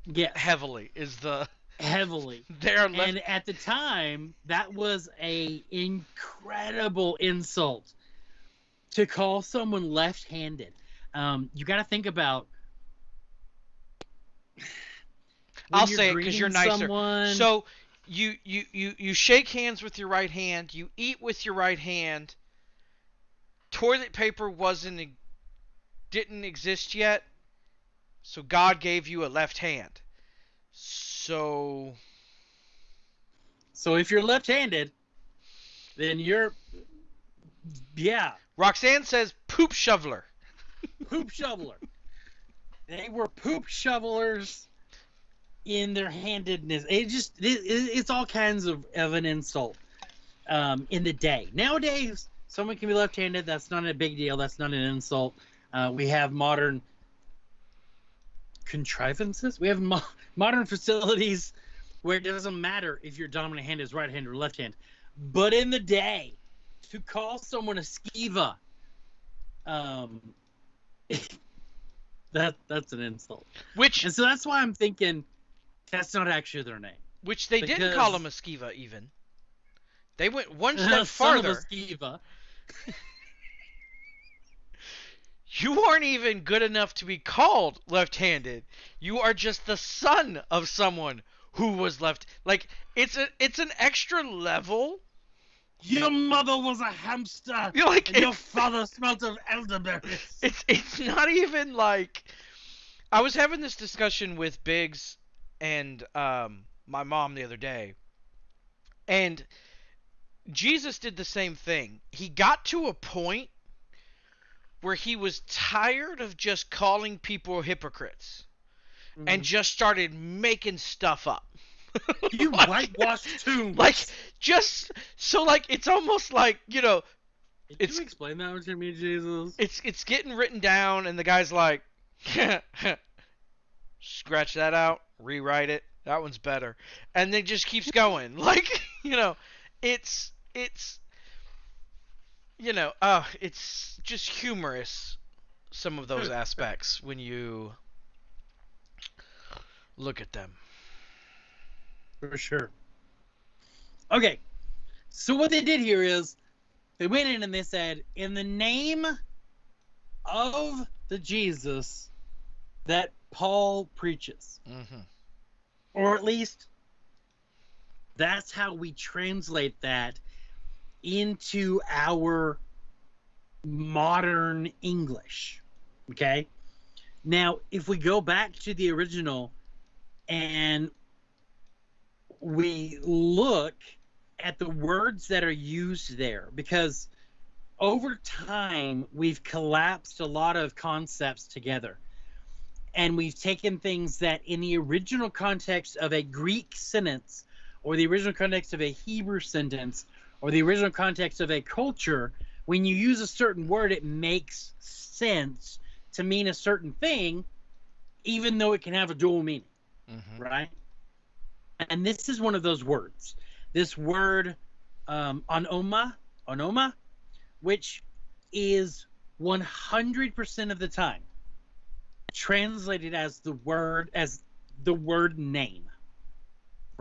yeah heavily. Is the heavily. they're left. And at the time, that was a incredible insult to call someone left-handed. Um, you got to think about. I'll say it because you're nicer. someone- So you, you you you shake hands with your right hand. You eat with your right hand. Toilet paper wasn't didn't exist yet, so God gave you a left hand. So So if you're left-handed, then you're yeah, Roxanne says poop shoveler. poop shoveler. They were poop shovelers in their handedness. It just it, it- it's all kinds of, of an insult um, in the day. Nowadays, someone can be left-handed. That's not a big deal. That's not an insult. Uh, we have modern contrivances. We have mo- modern facilities where it doesn't matter if your dominant hand is right hand or left hand. But in the day, to call someone a Sceva, um, that that's an insult. Which And so that's why I'm thinking that's not actually their name. which they didn't call him a because- Sceva even. They went one step Son of a farther. You aren't even good enough to be called left-handed. You are just the son of someone who was left. Like it's a it's an extra level. Your mother was a hamster, You're like and your father smelt of elderberries. it's it's not even like. I was having this discussion with Biggs and um, my mom the other day, and Jesus did the same thing. He got to a point where he was tired of just calling people hypocrites. and mm-hmm. just started making stuff up. you Like- whitewashed tombs. Like just so like it's almost like, you know, Did it's- you explain that to me, Jesus? it's it's getting written down and the guy's like scratch that out, rewrite it. That one's better. And then just keeps going. Like, you know, it's it's you know, uh it's just humorous some of those aspects when you look at them. For sure. Okay. So what they did here is they went in and they said, in the name of the Jesus that Paul preaches, Mm-hmm. or at least that's how we translate that into our modern English. Okay? Now, if we go back to the original and we look at the words that are used there, because over time we've collapsed a lot of concepts together. And we've taken things that in the original context of a Greek sentence or the original context of a Hebrew sentence or the original context of a culture, when you use a certain word, it makes sense to mean a certain thing, even though it can have a dual meaning, Mm-hmm. right? And this is one of those words. This word, um, onoma, onoma, which is 100% of the time translated as the word as the word name,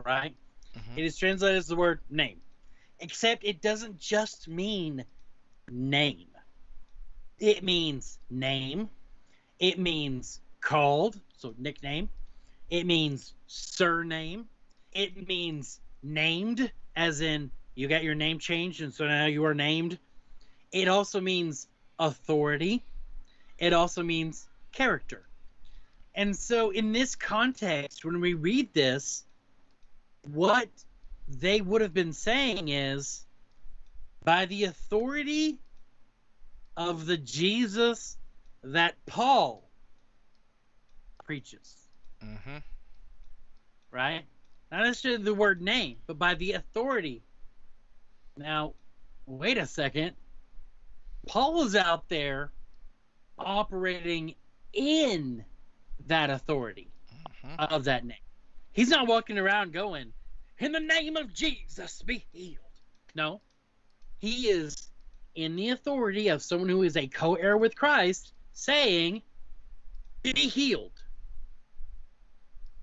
right? Mhm. It is translated as the word name, except it doesn't just mean name. It means name. It means called, so nickname. It means surname. It means named, as in you got your name changed and so now you are named. It also means authority. It also means character. And so, in this context, when we read this, what they would have been saying is by the authority of the Jesus that Paul preaches, Mm-hmm. right? Not necessarily the word name, but by the authority. Now, wait a second. Paul is out there operating in that authority Mm-hmm. of that name. He's not walking around going, In the name of Jesus, be healed. No. He is in the authority of someone who is a co heir with Christ saying, Be healed.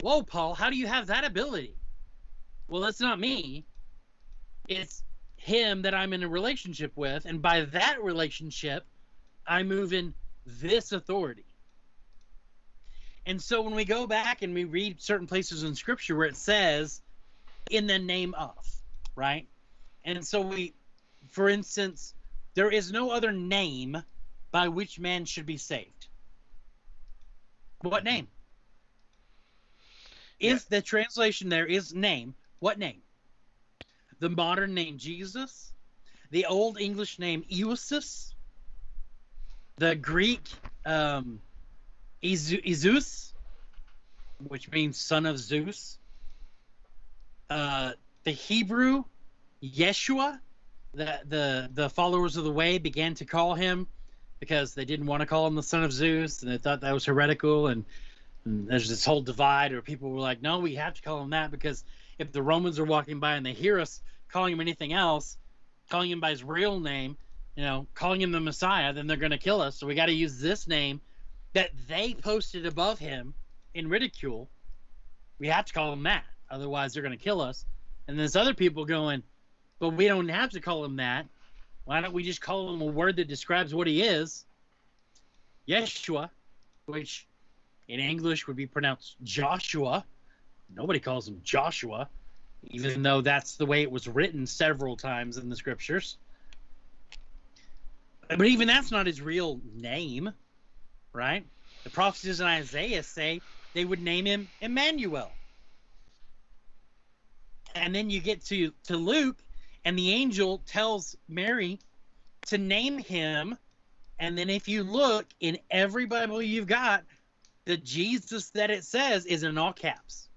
Whoa, Paul, how do you have that ability? Well, that's not me. It's him that I'm in a relationship with. And by that relationship, I move in this authority. And so when we go back and we read certain places in scripture where it says in the name of, right? And so we for instance, there is no other name by which man should be saved. What name? If the translation there is name, what name? The modern name Jesus, the old English name Eusus, the Greek um, Izu- Izus, which means son of Zeus, uh, the Hebrew Yeshua, the, the the followers of the way began to call him because they didn't want to call him the son of Zeus and they thought that was heretical and, and there's this whole divide where people were like, no, we have to call him that because if the Romans are walking by and they hear us calling him anything else, calling him by his real name, you know, calling him the Messiah, then they're going to kill us. So we got to use this name that they posted above him in ridicule. We have to call him that, otherwise they're going to kill us. And there's other people going, but we don't have to call him that. Why don't we just call him a word that describes what he is? Yeshua, which in English would be pronounced Joshua. Nobody calls him Joshua, even though that's the way it was written several times in the scriptures. But even that's not his real name, right? The prophecies in Isaiah say they would name him Emmanuel. And then you get to, to Luke, and the angel tells Mary to name him. And then if you look in every Bible you've got, the Jesus that it says is in all caps.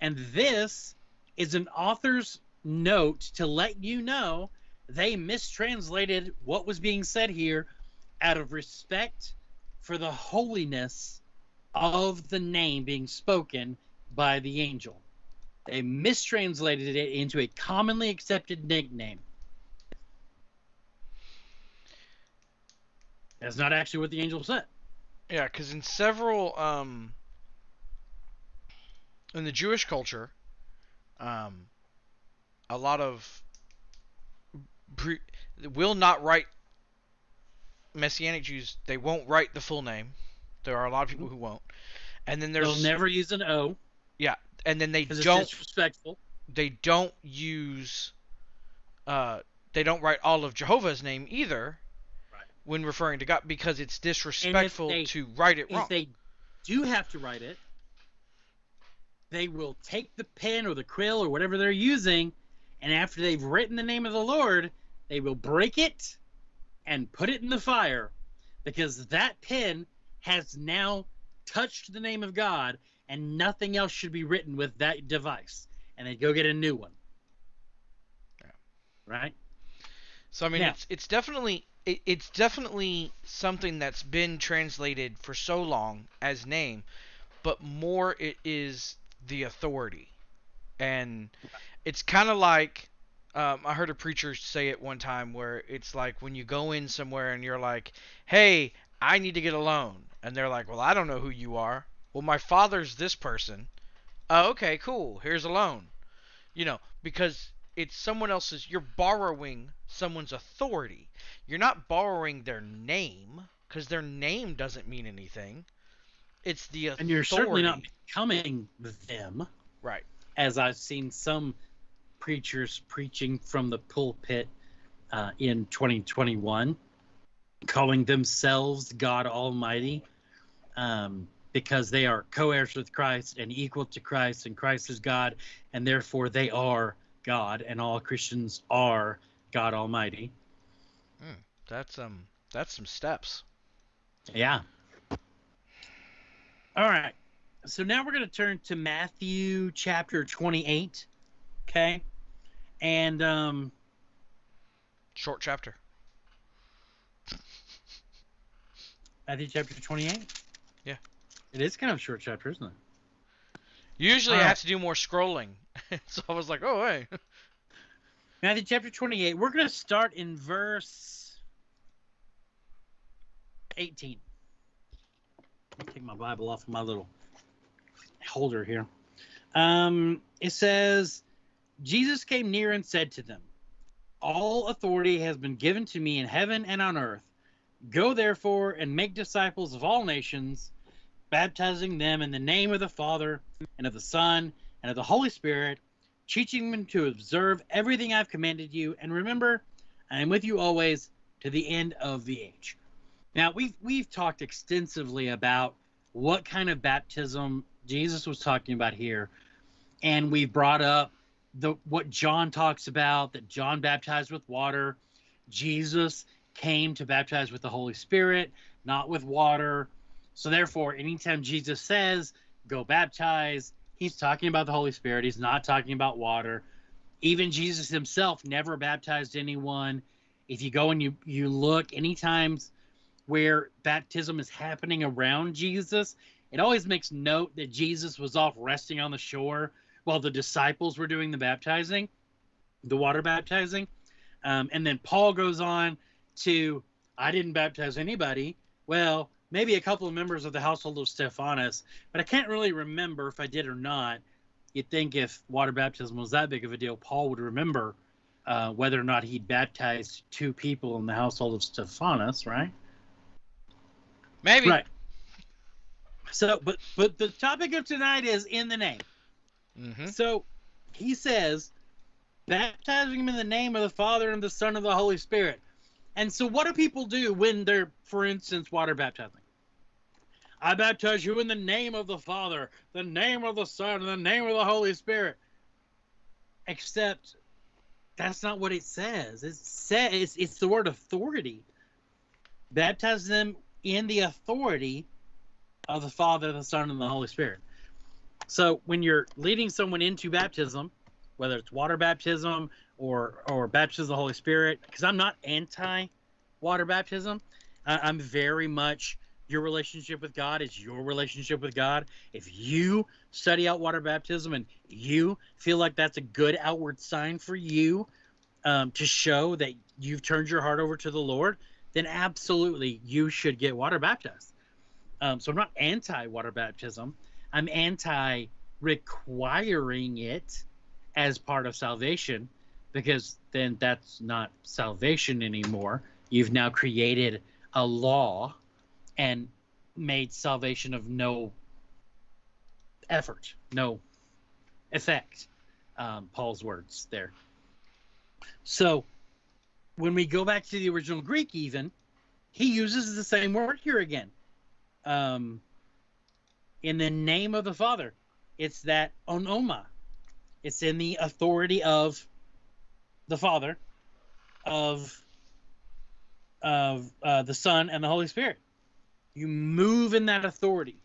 And this is an author's note to let you know they mistranslated what was being said here out of respect for the holiness of the name being spoken by the angel. They mistranslated it into a commonly accepted nickname. That's not actually what the angel said. Yeah, because in several um, in the Jewish culture, um, a lot of pre- will not write Messianic Jews. They won't write the full name. There are a lot of people who won't. And then there's They'll never use an O and then they don't disrespectful. they don't use uh they don't write all of Jehovah's name either Right. when referring to God because it's disrespectful they- to write it If wrong. they do have to write it, they will take the pen or the quill or whatever they're using, and after they've written the name of the Lord, they will break it and put it in the fire because that pen has now touched the name of God and nothing else should be written with that device. And they go get a new one. Yeah. Right? So I mean, Now- it's it's definitely it, it's definitely something that's been translated for so long as name, but more it is the authority, and it's kind of like um, I heard a preacher say it one time where it's like when you go in somewhere and you're like, "Hey, I need to get a loan," and they're like, "Well, I don't know who you are." Well, my father's this person. Oh, okay, cool. Here's a loan. You know, because it's someone else's you're borrowing someone's authority you're not borrowing their name because their name doesn't mean anything it's the authority And you're certainly not becoming them. right as I've seen some preachers preaching from the pulpit uh, in 2021, calling themselves God Almighty, um, because they are co-heirs with Christ and equal to Christ, and Christ is God, and therefore they are God, and all Christians are God Almighty. that's um that's some steps Yeah. All right. So now we're going to turn to Matthew chapter 28. Okay. And um short chapter Matthew chapter 28? It is kind of a short chapter, isn't it? usually i have to do more scrolling so i was like oh hey Matthew chapter 28. We're going to start in verse 18. Let me take my Bible off of my little holder here. Um, it says, Jesus came near and said to them, All authority has been given to me in heaven and on earth. Go therefore and make disciples of all nations, baptizing them in the name of the Father and of the Son and of the Holy Spirit teaching them to observe everything I've commanded you, and remember, I am with you always to the end of the age. Now we've we've talked extensively about what kind of baptism Jesus was talking about here, and we've brought up the what John talks about that John baptized with water, Jesus came to baptize with the Holy Spirit, not with water. So therefore, anytime Jesus says, "Go baptize," he's talking about the Holy Spirit. He's not talking about water. Even Jesus himself never baptized anyone. If you go and you you look any times where baptism is happening around Jesus, it always makes note that Jesus was off resting on the shore while the disciples were doing the baptizing, the water baptizing. Um, and then Paul goes on to, I didn't baptize anybody. Well, maybe a couple of members of the household of Stephanus, but I can't really remember if I did or not. You'd think if water baptism was that big of a deal, Paul would remember uh, whether or not he'd baptized two people in the household of Stephanus, right? maybe Right. So, but but the topic of tonight is in the name. hmm So he says, baptizing him in the name of the Father and the Son and the Holy Spirit. And so, what do people do when they're, for instance, water baptizing? I baptize you in the name of the Father, the name of the Son, and the name of the Holy Spirit. Except that's not what it says. It says it's, it's the word authority. Baptize them in the authority of the Father, the Son, and the Holy Spirit. So when you're leading someone into baptism, whether it's water baptism or or baptism of the Holy Spirit, because I'm not anti water baptism, I, I'm very much your relationship with God is your relationship with God. If you study out water baptism and you feel like that's a good outward sign for you um, to show that you've turned your heart over to the Lord, then absolutely you should get water baptized. Um, so I'm not anti water baptism. I'm anti requiring it as part of salvation because then that's not salvation anymore. You've now created a law and made salvation of no effort, no effect. Um, Paul's words there. So when we go back to the original Greek, even he uses the same word here again. Um, in the name of the Father, it's that onoma. It's in the authority of the Father, of of uh, the Son and the Holy Spirit. You move in that authority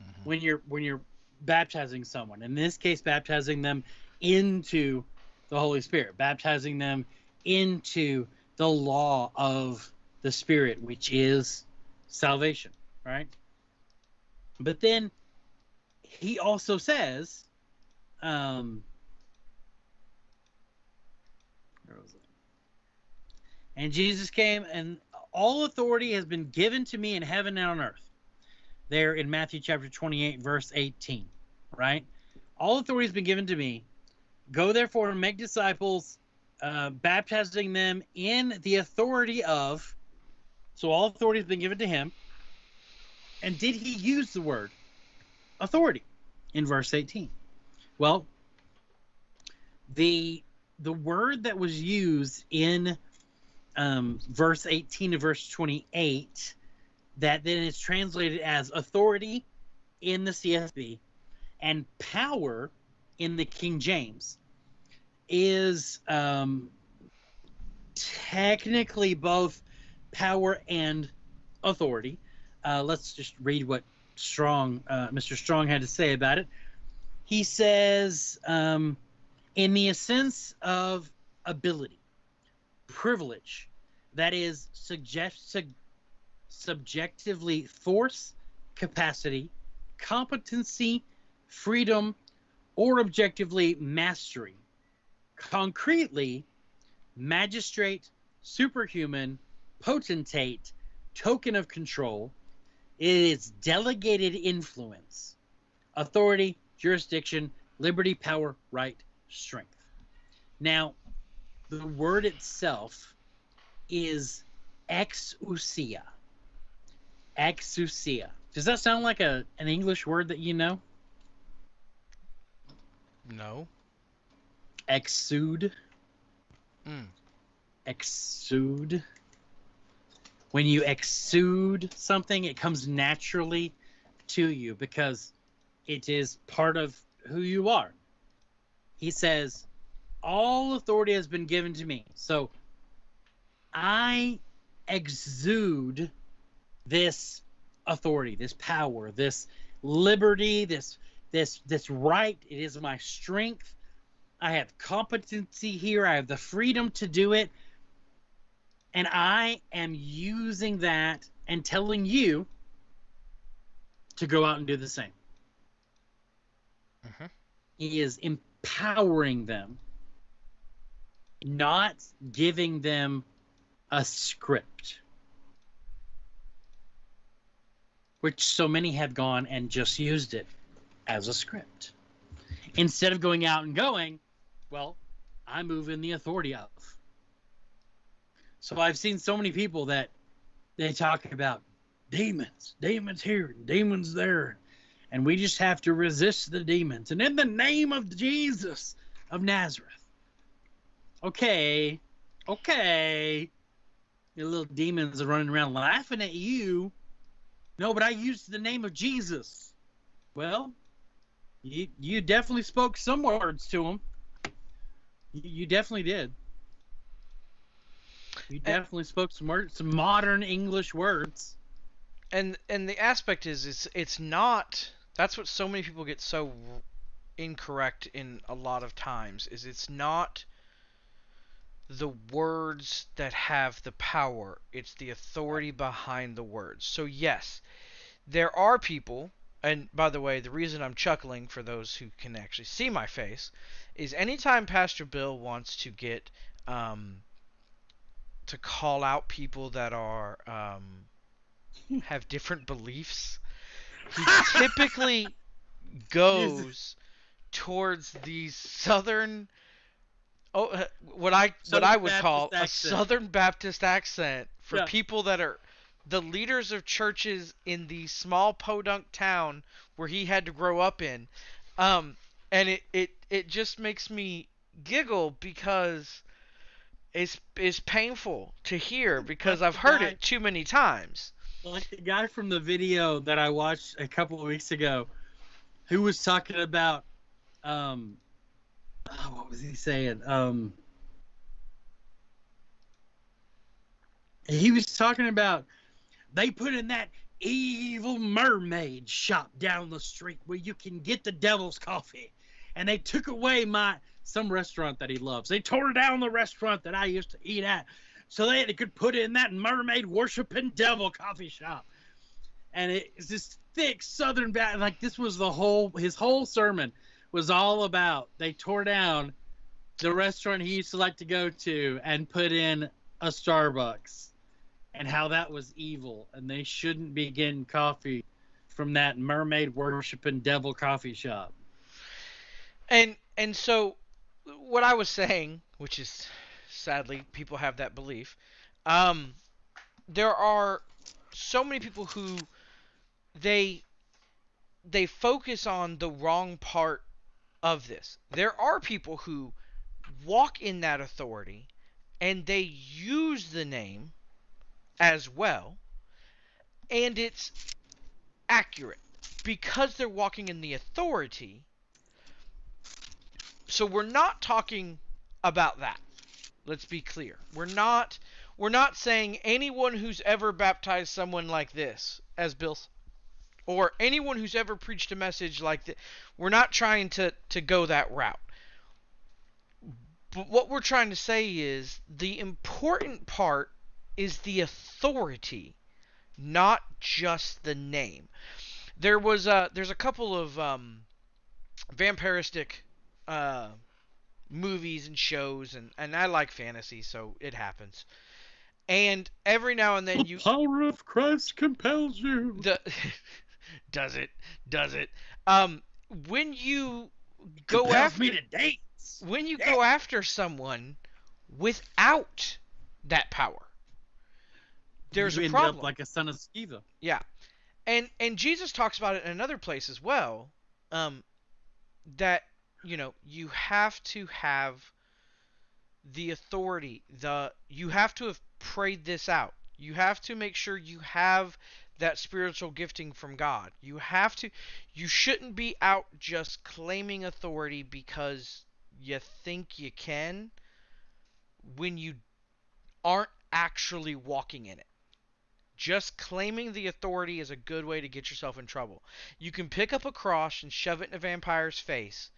Mhm. when you're when you're baptizing someone. In this case, baptizing them into the Holy Spirit, baptizing them into the law of the Spirit, which is salvation, right? But then he also says, um, where was it? And Jesus came, and all authority has been given to me in heaven and on earth. There in Matthew chapter 28, verse 18, right? All authority has been given to me. Go therefore and make disciples, uh, baptizing them in the authority of. So all authority has been given to him. And did he use the word authority in verse 18? Well, the the word that was used in um, verse 18 to verse 28 that then is translated as authority in the CSB and power in the King James is um, technically both power and authority. Uh, let's just read what Strong, uh, Mr. Strong, had to say about it. He says, um, in the sense of ability, privilege, that is suggest, sug, subjectively force, capacity, competency, freedom, or objectively mastery. Concretely, magistrate, superhuman, potentate, token of control. It is delegated influence, authority, jurisdiction, liberty, power, right, strength. Now, the word itself is exousia. Exousia. Does that sound like a an English word that you know? No. Exude. Mm. Exude. When you exude something, it comes naturally to you because it is part of who you are. He says, All authority has been given to me. So I exude this authority, this power, this liberty, this this this right. It is my strength. I have competency here. I have the freedom to do it. And I am using that and telling you to go out and do the same. Mhm. He is empowering them, not giving them a script, which so many have gone and just used it as a script. Instead of going out and going, well, I move in the authority of. So I've seen so many people that they talk about demons, demons here, demons there, and we just have to resist the demons. And in the name of Jesus of Nazareth. Okay, okay. Your little demons are running around laughing at you. No, but I used the name of Jesus. Well, you you definitely spoke some words to him. You, you definitely did. You And- definitely spoke some words, some modern English words. and and the aspect is it's it's not that's what so many people get so incorrect in a lot of times is it's not the words that have the power. It's the authority behind the words. So yes there are people and by the way the reason i'm chuckling for those who can actually see my face is anytime pastor bill wants to get um, to call out people that are um, have different beliefs, he typically goes towards these southern Oh, uh, what I what I would Baptist call a. Southern Baptist accent for Yeah. people that are the leaders of churches in the small podunk town where he had to grow up in. Um, and it, it, it just makes me giggle because it's it's painful to hear because I've heard it too many times. like the guy from the video that I watched a couple of weeks ago, who was talking about, um, oh, what was he saying? Um, he was talking about they put in that evil mermaid shop down the street where you can get the devil's coffee, and they took away my some restaurant that he loves. They tore down the restaurant that I used to eat at so they, could put in that mermaid worshiping devil coffee shop. And it's this thick southern bat like this was the whole his whole sermon was all about they tore down the restaurant he used to like to go to and put in a Starbucks and how that was evil and they shouldn't be getting coffee from that mermaid worshiping devil coffee shop. And and so what I was saying, which is sadly people have that belief, um, there are so many people who they they focus on the wrong part of this. There are people who walk in that authority and they use the name as well and it's accurate because they're walking in the authority so we're not talking about that. Let's be clear. We're not we're not saying anyone who's ever baptized someone like this as Bill or anyone who's ever preached a message like that. We're not trying to to go that route. But what we're trying to say is the important part is the authority, not just the name. There was a there's a couple of um, vampiristic uh, movies and shows, and, and I like fantasy, so it happens. And every now and then you power of Christ compels you. the does it? Does it? Um when you go compels after me to dance. when you go after someone without that power there's you a end problem. up like a son of Sceva. yeah. And and jesus talks about it in another place as well um that you know you have to have the authority the you have to have prayed this out. You have to make sure you have that spiritual gifting from god you have to you shouldn't be out just claiming authority because you think you can when you aren't actually walking in it just claiming the authority is a good way to get yourself in trouble. You can pick up a cross and shove it in a vampire's face.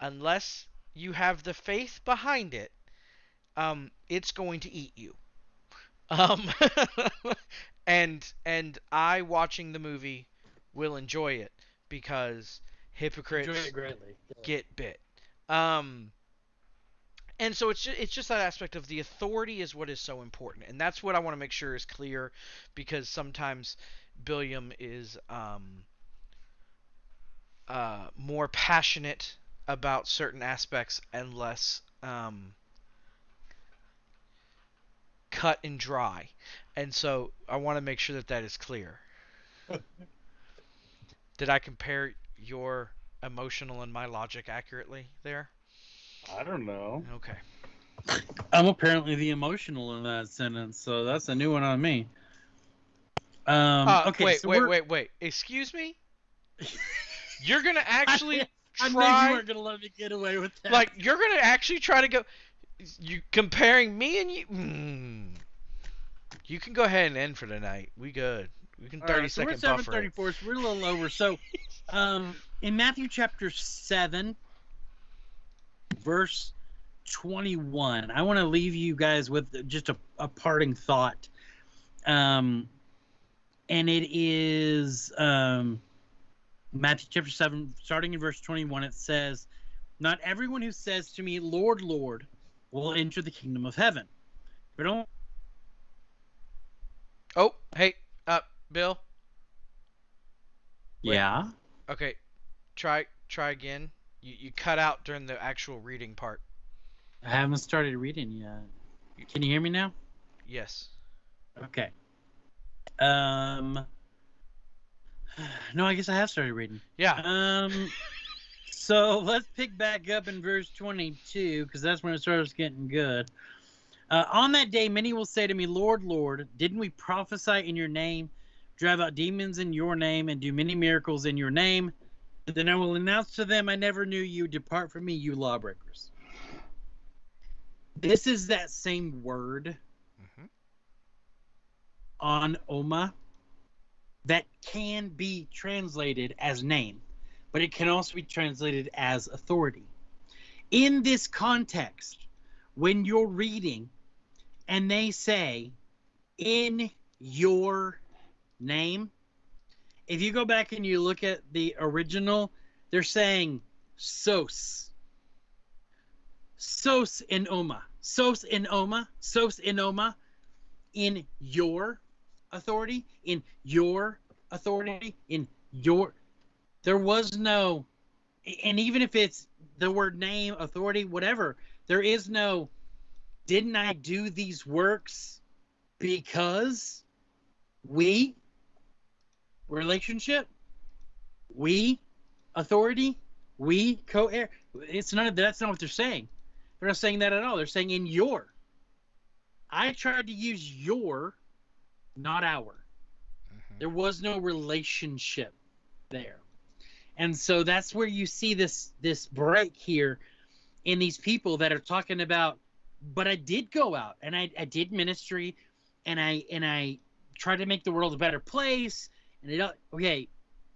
Unless you have the faith behind it, um, it's going to eat you. Um, and and I watching the movie will enjoy it because hypocrites it greatly. get bit. Um, and so it's just, it's just that aspect of the authority is what is so important, and that's what I want to make sure is clear, because sometimes Billiam is um, uh, more passionate about certain aspects and less um, cut and dry, and so I want to make sure that that is clear. Did I compare your emotional and my logic accurately there? I don't know. Okay. I'm apparently the emotional in that sentence, so that's a new one on me. Um, Uh, okay, wait, so wait, we're- wait, wait. Excuse me? You're gonna actually I knew try, you weren't gonna let me get away with that. like, you're gonna actually try to go. You comparing me and you. Mm, you can go ahead and end for tonight. We good. We can thirty right, so we're second buffer. it. 734, so we're a little over. So, um, in Matthew chapter 7, verse 21, I want to leave you guys with just a, a parting thought. Um, and it is um, Matthew chapter 7, starting in verse 21, it says, Not everyone who says to me, Lord, Lord, will enter the kingdom of heaven. But only Oh, hey, uh, Bill. Wait. Yeah. Okay, try try again. You you cut out during the actual reading part. I haven't started reading yet. Can you hear me now? Yes. Okay. Um. No, I guess I have started reading. Yeah. Um. so let's pick back up in verse 22 because that's when it starts getting good. Uh, on that day, many will say to me, Lord, Lord, didn't we prophesy in your name, drive out demons in your name, and do many miracles in your name? And then I will announce to them, I never knew you. Depart from me, you lawbreakers. This is that same word hmm on Oma that can be translated as name, but it can also be translated as authority. In this context, when you're reading and they say, in your name, if you go back and you look at the original, they're saying sos. Sos in Oma. Sos in Oma. Sos in Oma. In your authority, in your authority, in your. There was no. And even if it's the word name, authority, whatever, there is no. Didn't I do these works because we relationship we authority we co-heir? It's none of that's not what they're saying. They're not saying that at all. They're saying in your. I tried to use your not our. Hmm there was no relationship there and so that's where you see this this break here in these people that are talking about but i did go out and i, I did ministry and i and i tried to make the world a better place. And it okay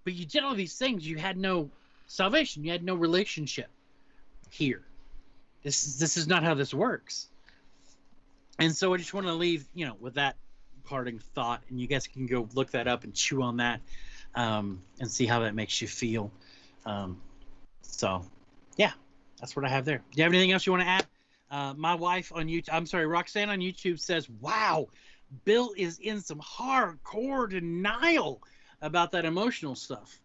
but you did all these things. You had no salvation. You had no relationship here. This is this is not how this works. And so i just want to leave you know with that parting thought. And you guys can go look that up and chew on that um, and see how that makes you feel. Um, so yeah that's what i have there. Do you have anything else you want to add? Uh, my wife on youtube i'm sorry roxanne on youtube says wow bill is in some hardcore denial about that emotional stuff.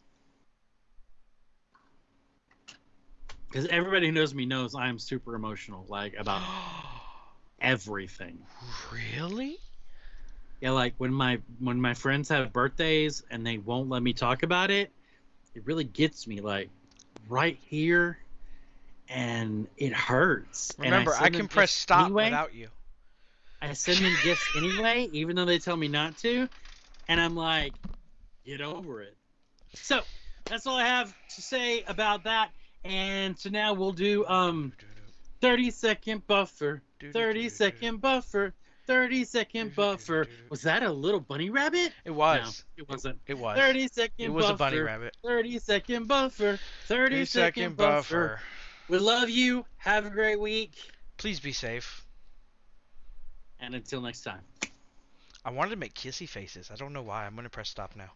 Because everybody who knows me knows i'm super emotional like about everything. Really? Yeah like when my when my friends have birthdays and they won't let me talk about it it really gets me like right here and it hurts And Remember, I, send can press stop anyway. without you. I send them gifts anyway, even though they tell me not to. And I'm like, get over it. So that's all I have to say about that. And so now we'll do um 30 second buffer, 30 second buffer, 30 second buffer. Was that a little bunny rabbit? It was. No, it wasn't. It was. 30 second It was buffer. a bunny rabbit. 30 second buffer. 30 Three second buffer. We love you. Have a great week. Please be safe. And until next time. I wanted to make kissy faces. I don't know why. I'm gonna press stop now.